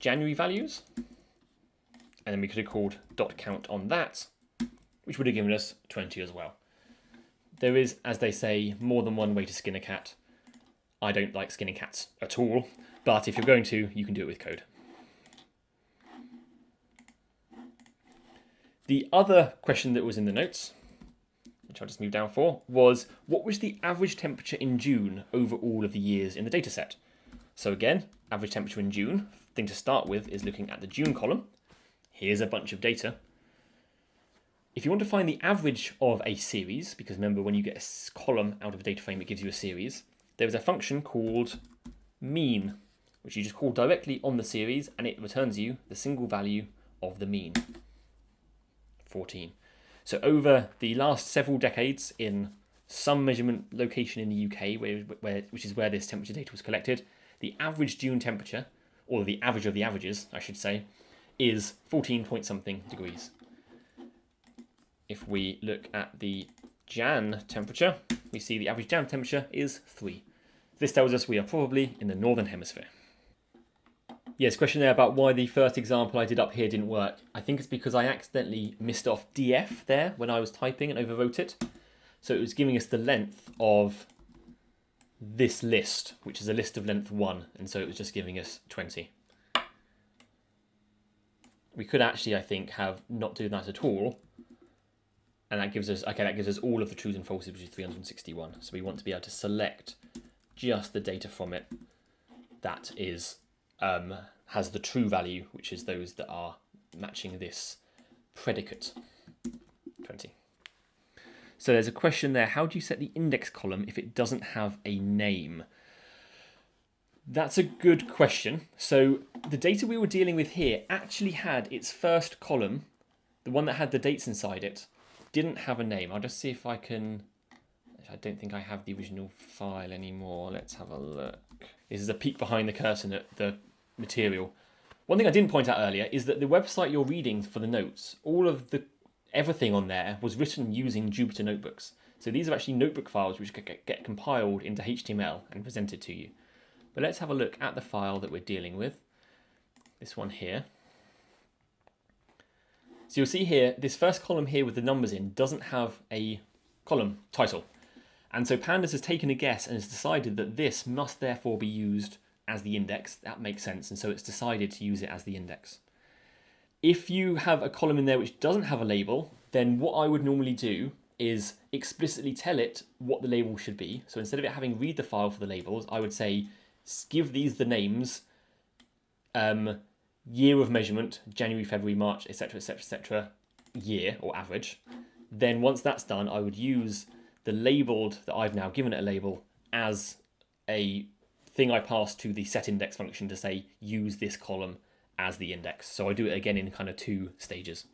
January values, and then we could have called dot count on that, which would have given us 20 as well. There is, as they say, more than one way to skin a cat. I don't like skinning cats at all, but if you're going to, you can do it with code. The other question that was in the notes, which I'll just move down for, was what was the average temperature in June over all of the years in the dataset? So again, average temperature in June, thing to start with is looking at the June column. Here's a bunch of data. If you want to find the average of a series, because remember when you get a column out of a data frame, it gives you a series, there's a function called mean, which you just call directly on the series and it returns you the single value of the mean, 14. So over the last several decades in some measurement location in the UK, where, where, which is where this temperature data was collected, the average June temperature, or the average of the averages, I should say, is 14 point something degrees. If we look at the Jan temperature, we see the average Jan temperature is 3. This tells us we are probably in the Northern Hemisphere. Yes, question there about why the first example I did up here didn't work. I think it's because I accidentally missed off df there when I was typing and overwrote it. So it was giving us the length of this list, which is a list of length 1, and so it was just giving us 20. We could actually, I think, have not do that at all, and that gives us, okay, that gives us all of the trues and falses, which is 361. So we want to be able to select just the data from it that is um, has the true value, which is those that are matching this predicate. 20. So there's a question there, how do you set the index column if it doesn't have a name? That's a good question. So the data we were dealing with here actually had its first column, the one that had the dates inside it, didn't have a name. I'll just see if I can I don't think I have the original file anymore. Let's have a look. This is a peek behind the curtain at the material. One thing I didn't point out earlier is that the website you're reading for the notes, all of the everything on there was written using Jupyter notebooks. So these are actually notebook files which get, get compiled into HTML and presented to you. But let's have a look at the file that we're dealing with. This one here. So you'll see here, this first column here with the numbers in doesn't have a column title. And so Pandas has taken a guess and has decided that this must therefore be used as the index. That makes sense. And so it's decided to use it as the index. If you have a column in there which doesn't have a label, then what I would normally do is explicitly tell it what the label should be. So instead of it having read the file for the labels, I would say give these the names, um, year of measurement, January, February, March, etc., etc., etc., year or average. Then once that's done, I would use the labeled that I've now given it a label as a thing I pass to the set index function to say use this column as the index. So I do it again in kind of two stages.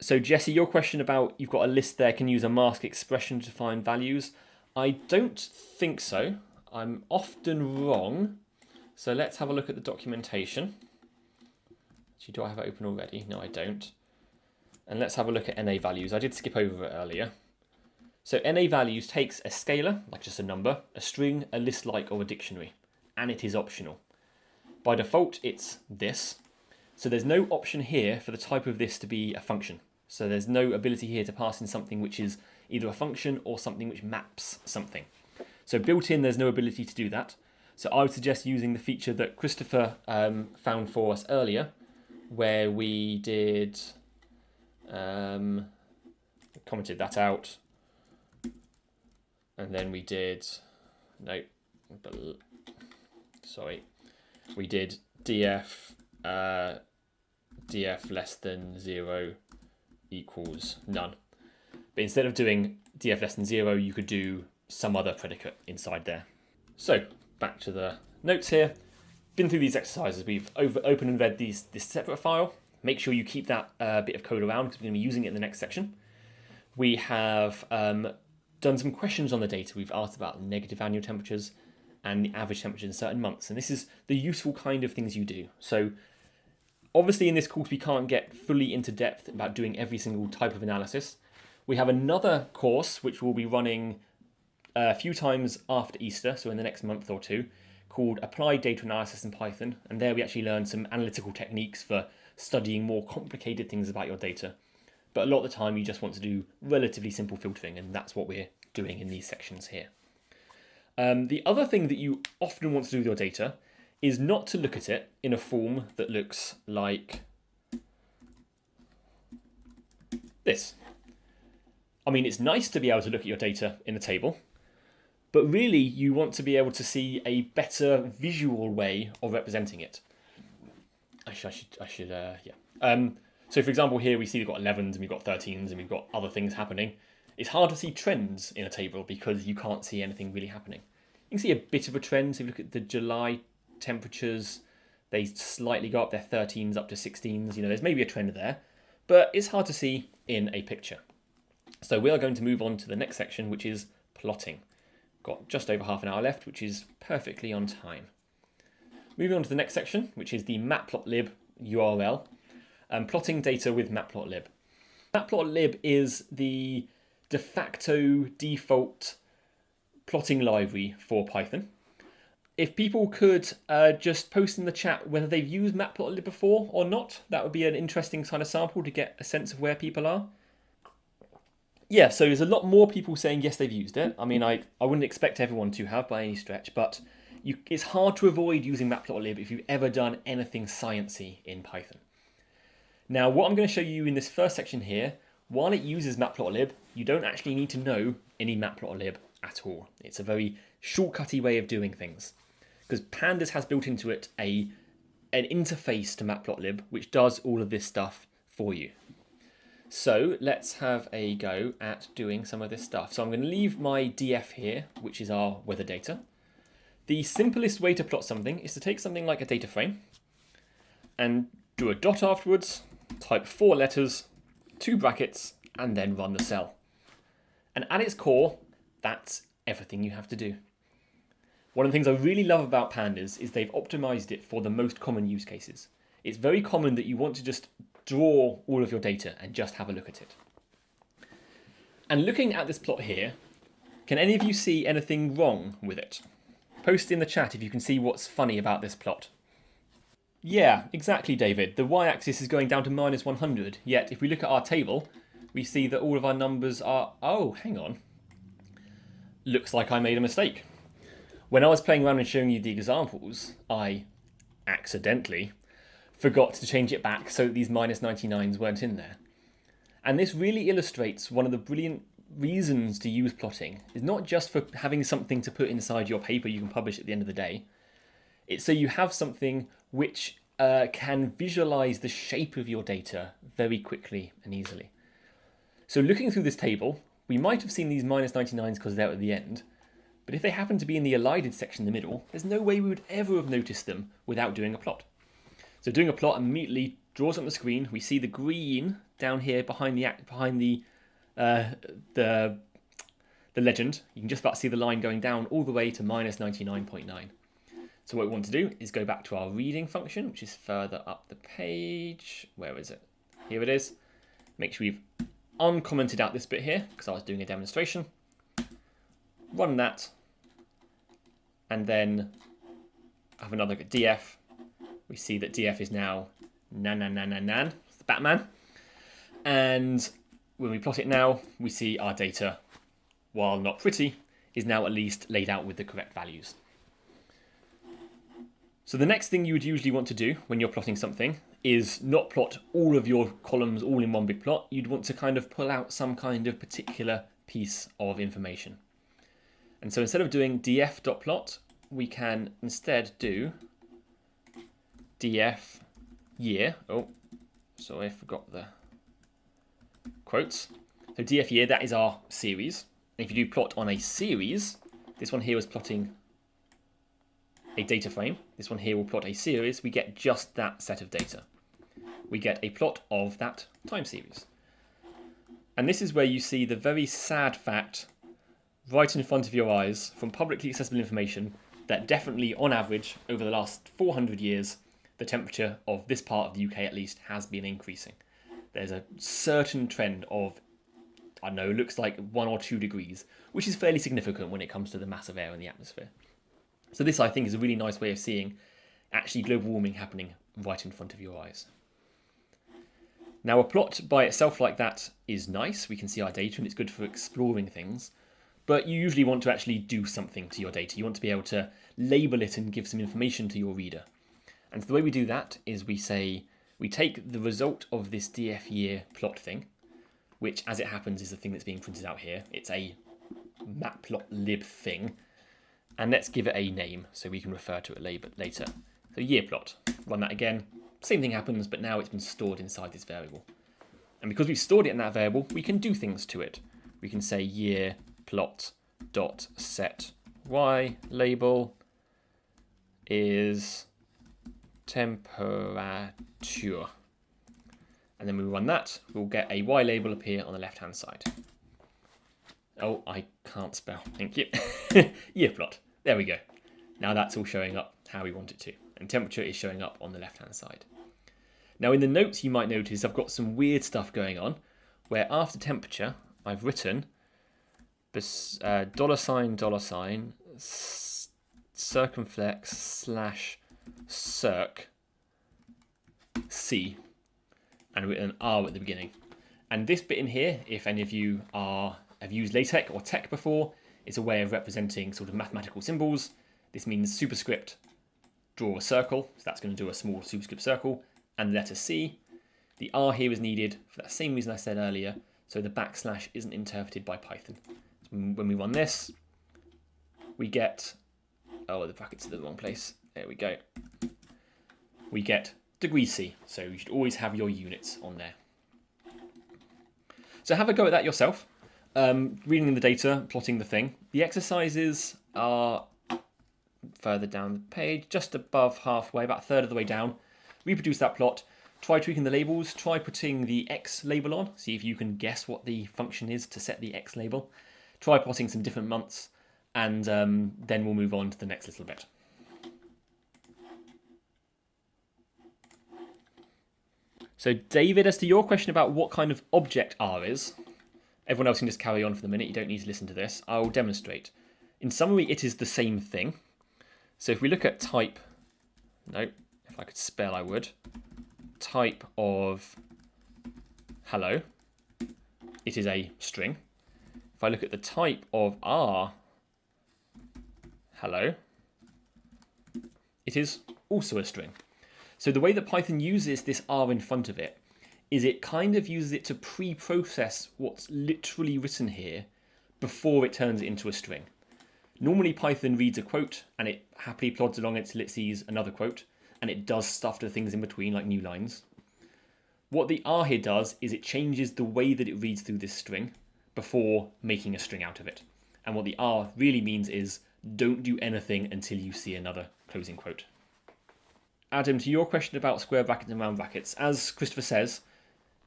So Jesse, your question about you've got a list there, can use a mask expression to find values. I don't think so. I'm often wrong. So let's have a look at the documentation. Actually, do I have it open already? No, I don't. And let's have a look at NA values. I did skip over it earlier. So NA values takes a scalar, like just a number, a string, a list like, or a dictionary, and it is optional. By default, it's this. So there's no option here for the type of this to be a function. So there's no ability here to pass in something which is either a function or something which maps something. So built in, there's no ability to do that. So I would suggest using the feature that Christopher um, found for us earlier, where we did um, commented that out and then we did, no, sorry, we did df uh, df less than 0 equals none. But instead of doing df less than 0, you could do some other predicate inside there. So back to the notes here. Been through these exercises. We've over, opened and read these this separate file. Make sure you keep that uh, bit of code around because we're going to be using it in the next section. We have um, done some questions on the data. We've asked about negative annual temperatures and the average temperature in certain months. And this is the useful kind of things you do. So obviously in this course, we can't get fully into depth about doing every single type of analysis. We have another course, which will be running a few times after Easter, so in the next month or two, called Applied Data Analysis in Python. And there we actually learn some analytical techniques for studying more complicated things about your data. But a lot of the time you just want to do relatively simple filtering and that's what we're doing in these sections here. Um, the other thing that you often want to do with your data is not to look at it in a form that looks like this. I mean, it's nice to be able to look at your data in a table, but really you want to be able to see a better visual way of representing it. I should, I should, I should uh, yeah. Um, so for example, here we see we've got 11s and we've got 13s and we've got other things happening. It's hard to see trends in a table because you can't see anything really happening. You can see a bit of a trend. So if you look at the July temperatures, they slightly go up their 13s up to 16s. You know, there's maybe a trend there, but it's hard to see in a picture. So we are going to move on to the next section, which is plotting. Got just over half an hour left, which is perfectly on time. Moving on to the next section, which is the matplotlib URL, and um, plotting data with matplotlib. Matplotlib is the de facto default plotting library for Python. If people could uh, just post in the chat whether they've used Matplotlib before or not, that would be an interesting kind of sample to get a sense of where people are yeah, so there's a lot more people saying yes, they've used it. I mean, I, I wouldn't expect everyone to have by any stretch, but you, it's hard to avoid using matplotlib if you've ever done anything sciency in Python. Now, what I'm going to show you in this first section here, while it uses matplotlib, you don't actually need to know any matplotlib at all. It's a very shortcutty way of doing things because pandas has built into it a an interface to matplotlib which does all of this stuff for you. So let's have a go at doing some of this stuff. So I'm going to leave my df here, which is our weather data. The simplest way to plot something is to take something like a data frame and do a dot afterwards, type four letters, two brackets, and then run the cell. And at its core, that's everything you have to do. One of the things I really love about pandas is they've optimized it for the most common use cases. It's very common that you want to just draw all of your data and just have a look at it. And looking at this plot here, can any of you see anything wrong with it? Post in the chat if you can see what's funny about this plot. Yeah, exactly, David. The y-axis is going down to minus 100, yet if we look at our table, we see that all of our numbers are... Oh, hang on. Looks like I made a mistake. When I was playing around and showing you the examples, I accidentally forgot to change it back so these minus 99s weren't in there. And this really illustrates one of the brilliant reasons to use plotting. It's not just for having something to put inside your paper you can publish at the end of the day. It's so you have something which uh, can visualize the shape of your data very quickly and easily. So looking through this table, we might have seen these minus 99s because they're at the end, but if they happen to be in the elided section in the middle, there's no way we would ever have noticed them without doing a plot. So doing a plot immediately draws up the screen. We see the green down here behind the act behind the uh, the the legend. You can just about see the line going down all the way to minus 99.9. So what we want to do is go back to our reading function, which is further up the page. Where is it? Here it is. Make sure we've uncommented out this bit here because I was doing a demonstration. Run that. And then have another look at df we see that DF is now nan nan nan nan nan, the Batman. And when we plot it now, we see our data, while not pretty, is now at least laid out with the correct values. So the next thing you would usually want to do when you're plotting something is not plot all of your columns all in one big plot. You'd want to kind of pull out some kind of particular piece of information. And so instead of doing df.plot, we can instead do df year. Oh, sorry, I forgot the quotes. So df year, that is our series. And if you do plot on a series, this one here was plotting a data frame. This one here will plot a series. We get just that set of data. We get a plot of that time series. And this is where you see the very sad fact right in front of your eyes from publicly accessible information that definitely, on average, over the last 400 years, the temperature of this part of the UK at least has been increasing. There's a certain trend of, I don't know, looks like one or two degrees, which is fairly significant when it comes to the mass of air in the atmosphere. So this, I think, is a really nice way of seeing actually global warming happening right in front of your eyes. Now a plot by itself like that is nice, we can see our data and it's good for exploring things, but you usually want to actually do something to your data. You want to be able to label it and give some information to your reader. And so the way we do that is we say, we take the result of this df year plot thing, which as it happens is the thing that's being printed out here. It's a matplotlib thing, and let's give it a name so we can refer to it later. So year plot, run that again, same thing happens, but now it's been stored inside this variable. And because we've stored it in that variable, we can do things to it. We can say year plot dot set y label is temperature. And then we run that, we'll get a y label appear on the left hand side. Oh, I can't spell, thank you. <laughs> year plot, there we go. Now that's all showing up how we want it to. And temperature is showing up on the left hand side. Now in the notes you might notice I've got some weird stuff going on where after temperature I've written uh, dollar sign dollar sign circumflex slash circ C and written an R at the beginning. And this bit in here, if any of you are have used LaTeX or TeX before, It's a way of representing sort of mathematical symbols. This means superscript draw a circle, so that's going to do a small superscript circle, and letter C. The R here is needed for that same reason I said earlier, so the backslash isn't interpreted by Python. So when we run this, we get, oh, the brackets are the wrong place. There we go. We get degree C, so you should always have your units on there. So have a go at that yourself, um, reading the data, plotting the thing. The exercises are further down the page, just above halfway, about a third of the way down. Reproduce that plot, try tweaking the labels, try putting the X label on, see if you can guess what the function is to set the X label, try plotting some different months, and um, then we'll move on to the next little bit. So David, as to your question about what kind of object R is, everyone else can just carry on for the minute, you don't need to listen to this, I'll demonstrate. In summary, it is the same thing. So if we look at type, no, if I could spell, I would. Type of hello. It is a string. If I look at the type of R hello, it is also a string. So the way that Python uses this R in front of it is it kind of uses it to pre-process what's literally written here before it turns it into a string. Normally Python reads a quote and it happily plods along until it sees another quote and it does stuff to things in between like new lines. What the R here does is it changes the way that it reads through this string before making a string out of it. And what the R really means is don't do anything until you see another closing quote. Adam, to your question about square brackets and round brackets, as Christopher says,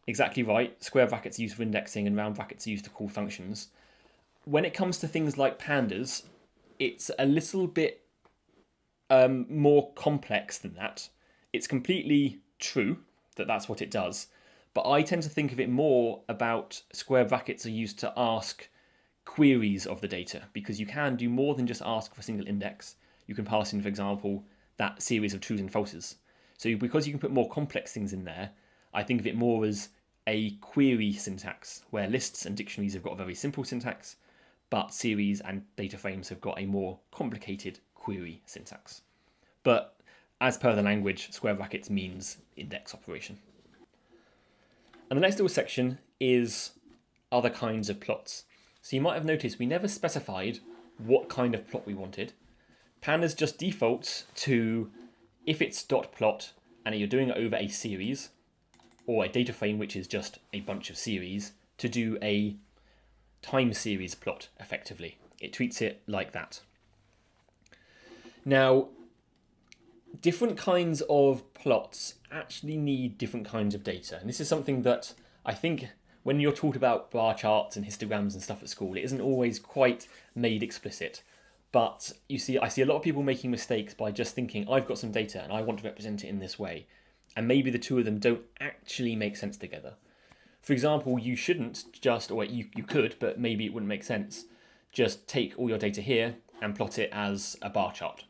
exactly right, square brackets are used for indexing and round brackets are used to call functions. When it comes to things like pandas, it's a little bit um, more complex than that. It's completely true that that's what it does, but I tend to think of it more about square brackets are used to ask queries of the data because you can do more than just ask for a single index. You can pass in, for example, that series of trues and falses. So because you can put more complex things in there, I think of it more as a query syntax where lists and dictionaries have got a very simple syntax, but series and data frames have got a more complicated query syntax. But as per the language, square brackets means index operation. And the next little section is other kinds of plots. So you might have noticed we never specified what kind of plot we wanted. Pandas just defaults to, if it's dot plot and you're doing it over a series, or a data frame which is just a bunch of series, to do a time series plot effectively. It treats it like that. Now, different kinds of plots actually need different kinds of data. And this is something that I think when you're taught about bar charts and histograms and stuff at school, it isn't always quite made explicit. But you see, I see a lot of people making mistakes by just thinking, I've got some data and I want to represent it in this way. And maybe the two of them don't actually make sense together. For example, you shouldn't just, or you, you could, but maybe it wouldn't make sense, just take all your data here and plot it as a bar chart.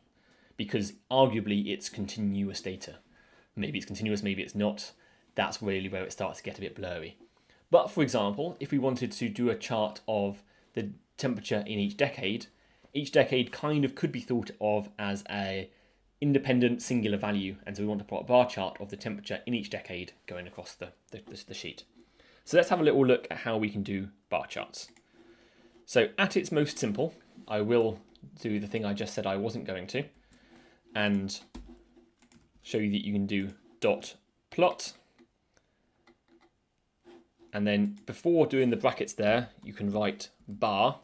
Because arguably it's continuous data. Maybe it's continuous, maybe it's not. That's really where it starts to get a bit blurry. But for example, if we wanted to do a chart of the temperature in each decade, each decade kind of could be thought of as a independent singular value. And so we want to plot a bar chart of the temperature in each decade going across the, the, the sheet. So let's have a little look at how we can do bar charts. So at its most simple, I will do the thing I just said I wasn't going to and show you that you can do dot plot and then before doing the brackets there, you can write bar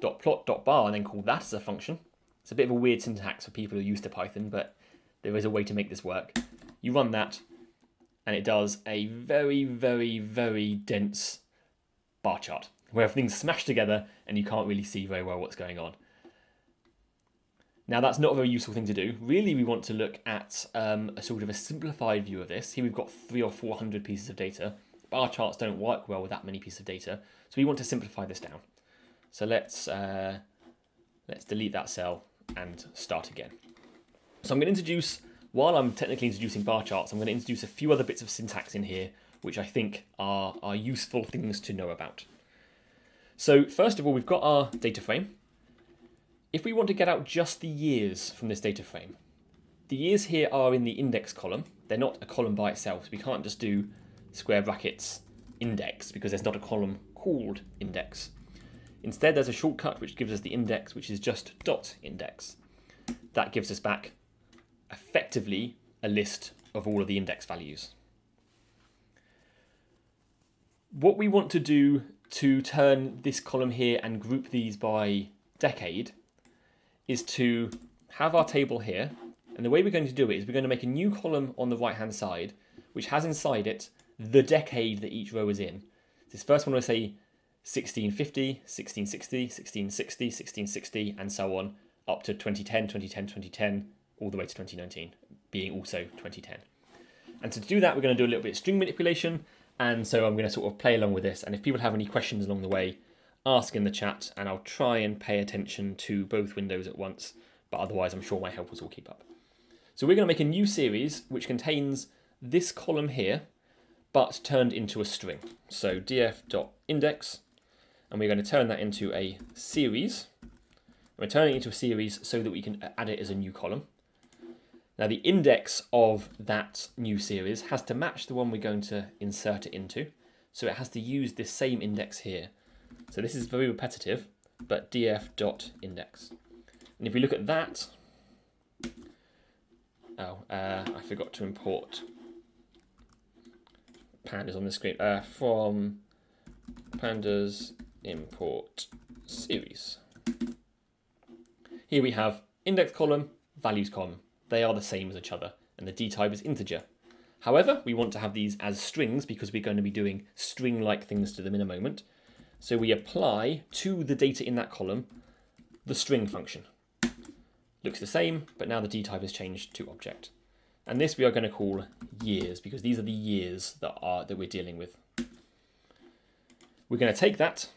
dot plot dot bar and then call that as a function. It's a bit of a weird syntax for people who are used to Python, but there is a way to make this work. You run that, and it does a very, very, very dense bar chart where everything's smashed together and you can't really see very well what's going on. Now that's not a very useful thing to do. Really, we want to look at um, a sort of a simplified view of this. Here we've got three or 400 pieces of data bar charts don't work well with that many pieces of data. So we want to simplify this down. So let's, uh, let's delete that cell and start again. So I'm going to introduce, while I'm technically introducing bar charts, I'm going to introduce a few other bits of syntax in here, which I think are, are useful things to know about. So first of all, we've got our data frame. If we want to get out just the years from this data frame, the years here are in the index column. They're not a column by itself, so we can't just do square brackets index because there's not a column called index. Instead, there's a shortcut which gives us the index, which is just dot index. That gives us back effectively a list of all of the index values. What we want to do to turn this column here and group these by decade is to have our table here. And the way we're going to do it is we're going to make a new column on the right hand side, which has inside it the decade that each row is in. This first one will say 1650, 1660, 1660, 1660, and so on, up to 2010, 2010, 2010, all the way to 2019, being also 2010. And to do that, we're going to do a little bit of string manipulation, and so I'm going to sort of play along with this. And if people have any questions along the way, ask in the chat, and I'll try and pay attention to both windows at once, but otherwise I'm sure my helpers will keep up. So we're going to make a new series which contains this column here, but turned into a string. So df.index, and we're going to turn that into a series. We're turning it into a series so that we can add it as a new column. Now the index of that new series has to match the one we're going to insert it into. So it has to use this same index here. So this is very repetitive, but df.index. And if we look at that, oh, uh, I forgot to import pandas on the screen uh, from pandas import series. Here we have index column, values column. They are the same as each other, and the d type is integer. However, we want to have these as strings because we're going to be doing string-like things to them in a moment. So we apply to the data in that column the string function. Looks the same, but now the d type has changed to object. And this we are going to call years because these are the years that are that we're dealing with. We're going to take that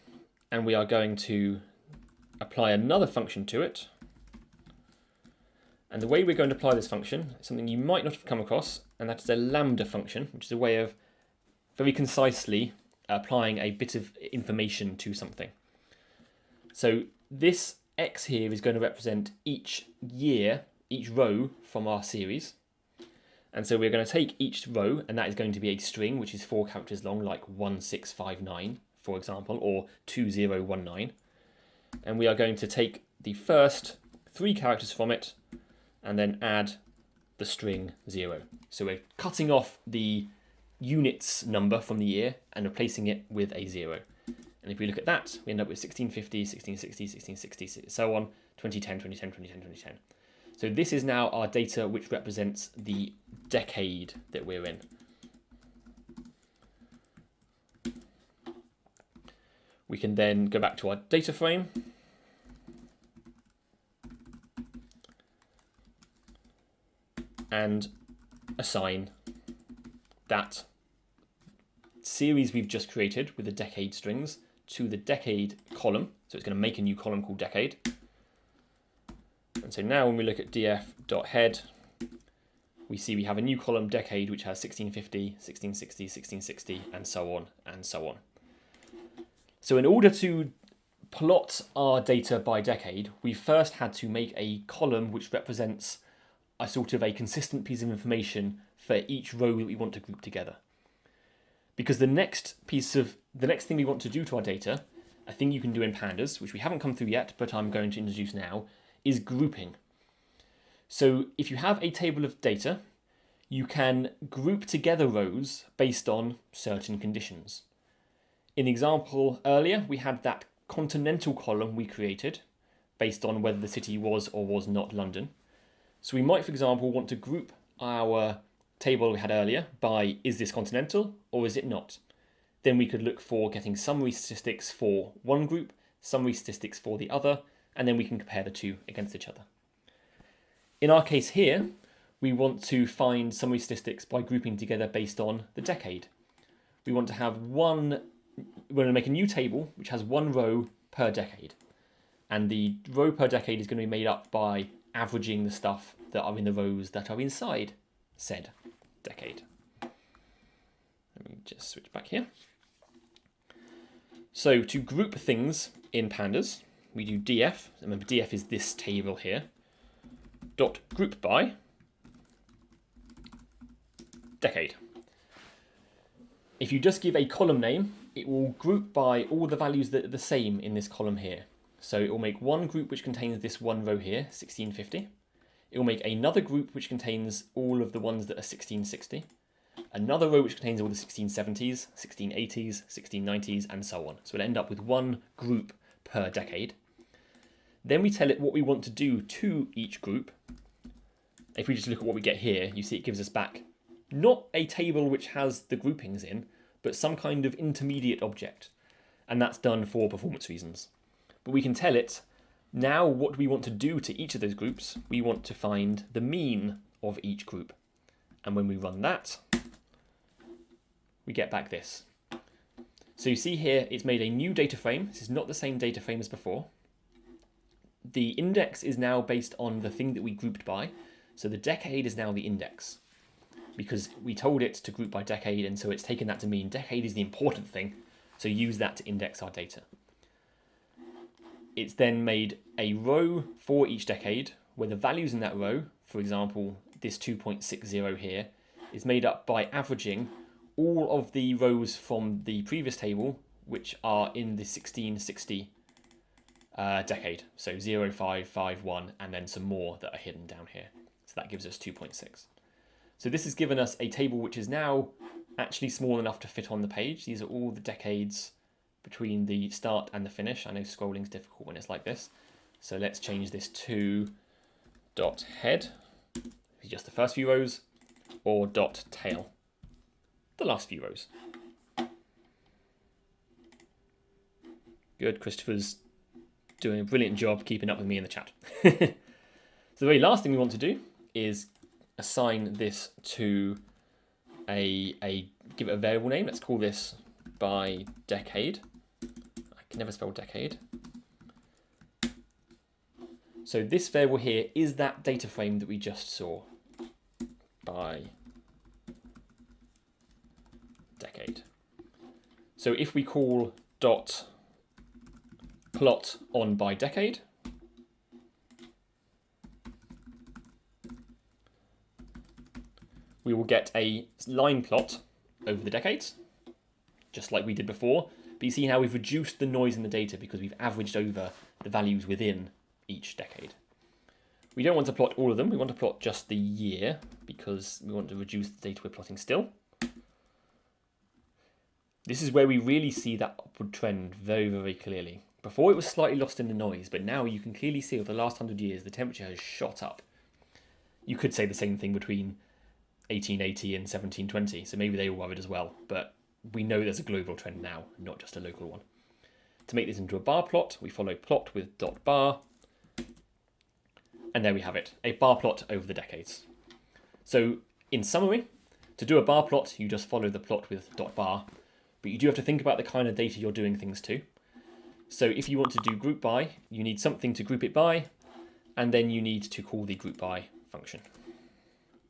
and we are going to apply another function to it. And the way we're going to apply this function is something you might not have come across, and that is a lambda function, which is a way of very concisely applying a bit of information to something. So this x here is going to represent each year, each row from our series. And so we're going to take each row, and that is going to be a string, which is four characters long, like 1659, for example, or 2019. And we are going to take the first three characters from it, and then add the string zero. So we're cutting off the units number from the year and replacing it with a zero. And if we look at that, we end up with 1650, 1660, 1660, so on, 2010, 2010, 2010, 2010. So this is now our data which represents the decade that we're in. We can then go back to our data frame. And assign that series we've just created with the decade strings to the decade column. So it's going to make a new column called decade. And so now when we look at df.head, we see we have a new column decade which has 1650, 1660, 1660, and so on and so on. So in order to plot our data by decade, we first had to make a column which represents a sort of a consistent piece of information for each row that we want to group together. Because the next piece of the next thing we want to do to our data, a thing you can do in pandas, which we haven't come through yet, but I'm going to introduce now, is grouping. So if you have a table of data, you can group together rows based on certain conditions. In the example earlier, we had that continental column we created based on whether the city was or was not London. So we might, for example, want to group our table we had earlier by is this continental or is it not? Then we could look for getting summary statistics for one group, summary statistics for the other, and then we can compare the two against each other. In our case here, we want to find summary statistics by grouping together based on the decade. We want to have one, we're going to make a new table which has one row per decade. And the row per decade is going to be made up by averaging the stuff that are in the rows that are inside said decade. Let me just switch back here. So to group things in pandas, we do df, remember df is this table here, dot group by decade. If you just give a column name, it will group by all the values that are the same in this column here. So it will make one group which contains this one row here, 1650. It will make another group which contains all of the ones that are 1660. Another row which contains all the 1670s, 1680s, 1690s, and so on. So it'll end up with one group per decade. Then we tell it what we want to do to each group. If we just look at what we get here, you see it gives us back not a table which has the groupings in, but some kind of intermediate object. And that's done for performance reasons. But we can tell it, now what we want to do to each of those groups, we want to find the mean of each group. And when we run that, we get back this. So you see here, it's made a new data frame. This is not the same data frame as before the index is now based on the thing that we grouped by. So the decade is now the index because we told it to group by decade and so it's taken that to mean decade is the important thing. So use that to index our data. It's then made a row for each decade where the values in that row, for example, this 2.60 here, is made up by averaging all of the rows from the previous table, which are in the 1660 uh, decade. So 0, 5, 5, 1, and then some more that are hidden down here. So that gives us 2.6. So this has given us a table which is now actually small enough to fit on the page. These are all the decades between the start and the finish. I know scrolling is difficult when it's like this. So let's change this to dot head, just the first few rows, or dot tail, the last few rows. Good, Christopher's doing a brilliant job keeping up with me in the chat. <laughs> so the very last thing we want to do is assign this to a, a give it a variable name. Let's call this by decade. I can never spell decade. So this variable here is that data frame that we just saw by decade. So if we call dot plot on by decade. We will get a line plot over the decades, just like we did before. But you see how we've reduced the noise in the data because we've averaged over the values within each decade. We don't want to plot all of them, we want to plot just the year because we want to reduce the data we're plotting still. This is where we really see that upward trend very, very clearly. Before it was slightly lost in the noise, but now you can clearly see over the last 100 years the temperature has shot up. You could say the same thing between 1880 and 1720, so maybe they were worried as well, but we know there's a global trend now, not just a local one. To make this into a bar plot, we follow plot with dot bar, and there we have it, a bar plot over the decades. So in summary, to do a bar plot, you just follow the plot with dot bar, but you do have to think about the kind of data you're doing things to. So if you want to do group by, you need something to group it by, and then you need to call the group by function.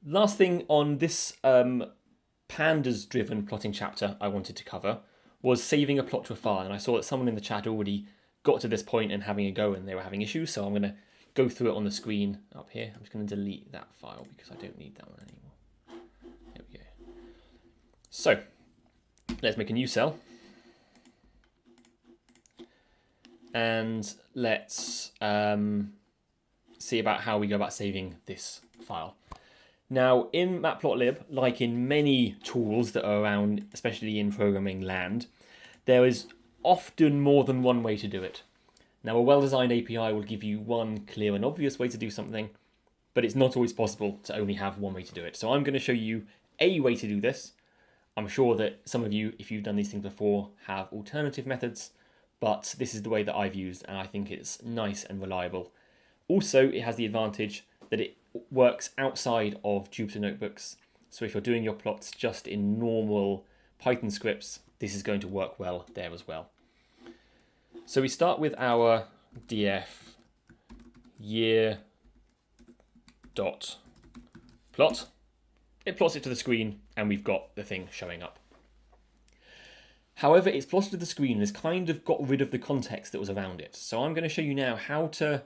Last thing on this um, pandas driven plotting chapter I wanted to cover was saving a plot to a file. And I saw that someone in the chat already got to this point and having a go and they were having issues. So I'm going to go through it on the screen up here. I'm just going to delete that file because I don't need that one anymore. There we go. So let's make a new cell. And let's um, see about how we go about saving this file. Now, in Matplotlib, like in many tools that are around, especially in programming land, there is often more than one way to do it. Now, a well-designed API will give you one clear and obvious way to do something, but it's not always possible to only have one way to do it. So I'm going to show you a way to do this. I'm sure that some of you, if you've done these things before, have alternative methods, but this is the way that I've used, and I think it's nice and reliable. Also, it has the advantage that it works outside of Jupyter Notebooks. So if you're doing your plots just in normal Python scripts, this is going to work well there as well. So we start with our df year dot plot. It plots it to the screen and we've got the thing showing up. However, it's plotted to the screen and has kind of got rid of the context that was around it. So I'm going to show you now how to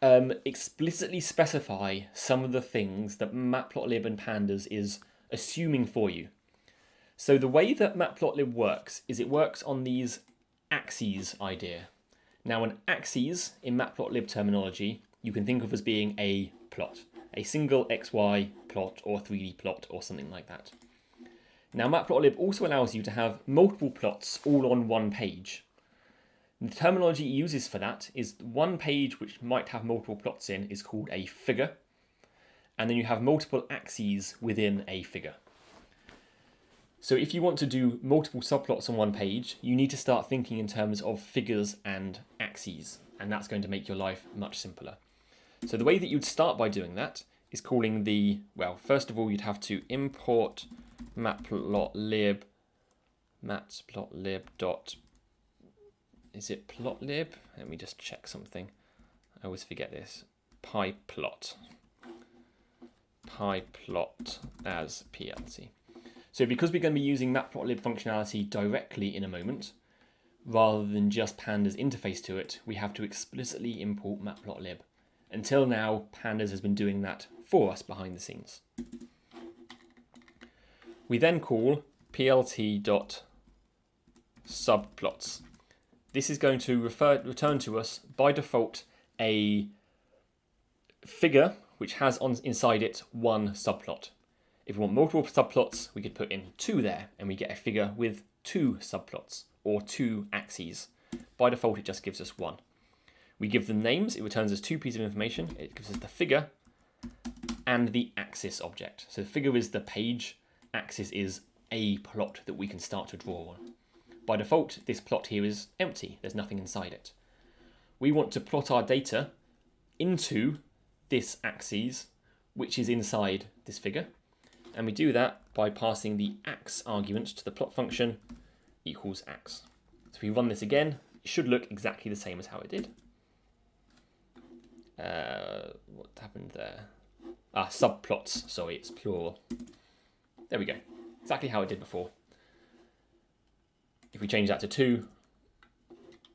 um, explicitly specify some of the things that Matplotlib and Pandas is assuming for you. So the way that Matplotlib works is it works on these axes idea. Now an axes in Matplotlib terminology you can think of as being a plot, a single XY plot or 3D plot or something like that. Now Matplotlib also allows you to have multiple plots all on one page. The terminology it uses for that is one page which might have multiple plots in is called a figure, and then you have multiple axes within a figure. So if you want to do multiple subplots on one page, you need to start thinking in terms of figures and axes, and that's going to make your life much simpler. So the way that you'd start by doing that is calling the, well, first of all, you'd have to import matplotlib matplotlib dot is it plotlib? Let me just check something. I always forget this. pyplot. pyplot as PLT. So because we're going to be using matplotlib functionality directly in a moment, rather than just pandas interface to it, we have to explicitly import matplotlib. Until now, pandas has been doing that for us behind the scenes. We then call plt.subplots. This is going to refer, return to us by default a figure which has on inside it one subplot. If we want multiple subplots, we could put in two there and we get a figure with two subplots or two axes. By default, it just gives us one. We give them names, it returns us two pieces of information. It gives us the figure and the axis object. So the figure is the page, axis is a plot that we can start to draw on. By default, this plot here is empty. There's nothing inside it. We want to plot our data into this axis, which is inside this figure. And we do that by passing the ax argument to the plot function equals ax. So if we run this again, it should look exactly the same as how it did. Uh, what happened there? Ah, subplots. Sorry, it's plural. There we go. Exactly how it did before. If we change that to 2,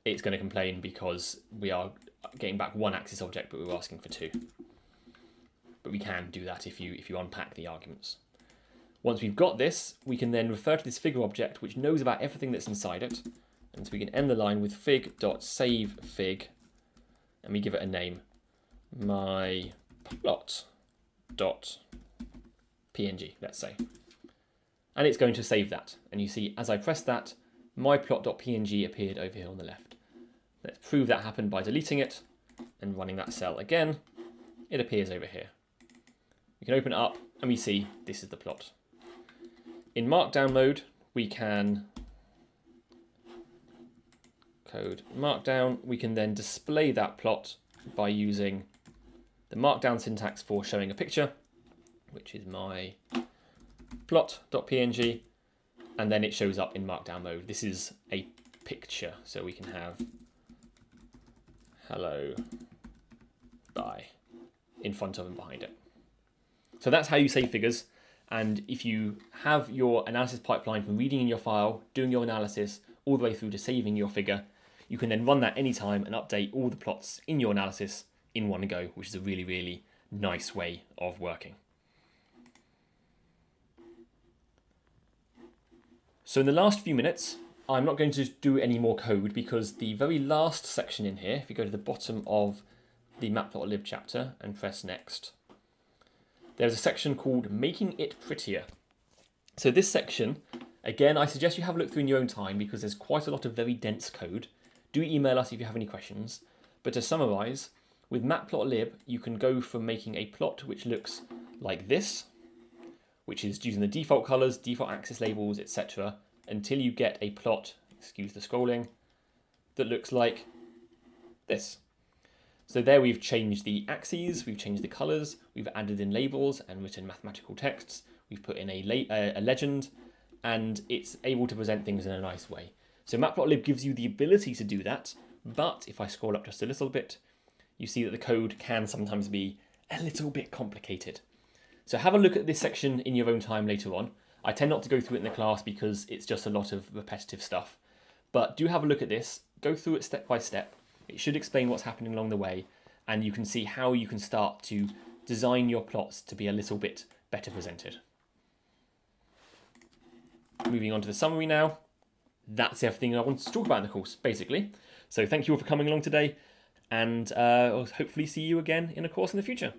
it's going to complain because we are getting back one axis object, but we're asking for 2. But we can do that if you, if you unpack the arguments. Once we've got this, we can then refer to this figure object, which knows about everything that's inside it. And so we can end the line with fig.savefig, and we give it a name. my plot dot png, let's say. And it's going to save that. And you see, as I press that, my plot.png appeared over here on the left. Let's prove that happened by deleting it and running that cell again. It appears over here. We can open it up and we see this is the plot. In Markdown mode, we can code Markdown. We can then display that plot by using the Markdown syntax for showing a picture, which is my plot.png, and then it shows up in Markdown mode. This is a picture, so we can have hello, bye in front of and behind it. So that's how you save figures. And if you have your analysis pipeline from reading in your file, doing your analysis, all the way through to saving your figure, you can then run that anytime and update all the plots in your analysis in one go, which is a really, really nice way of working. So in the last few minutes, I'm not going to do any more code because the very last section in here, if you go to the bottom of the matplotlib chapter and press next, there's a section called making it prettier. So this section, again, I suggest you have a look through in your own time because there's quite a lot of very dense code. Do email us if you have any questions. But to summarize, with matplotlib, you can go from making a plot which looks like this, which is using the default colors, default axis labels, etc., until you get a plot, excuse the scrolling, that looks like this. So there we've changed the axes, we've changed the colors, we've added in labels and written mathematical texts, we've put in a, a legend, and it's able to present things in a nice way. So Matplotlib gives you the ability to do that, but if I scroll up just a little bit, you see that the code can sometimes be a little bit complicated. So have a look at this section in your own time later on. I tend not to go through it in the class because it's just a lot of repetitive stuff. But do have a look at this, go through it step by step. It should explain what's happening along the way, and you can see how you can start to design your plots to be a little bit better presented. Moving on to the summary now. That's everything I wanted to talk about in the course, basically. So thank you all for coming along today, and uh, I'll hopefully see you again in a course in the future.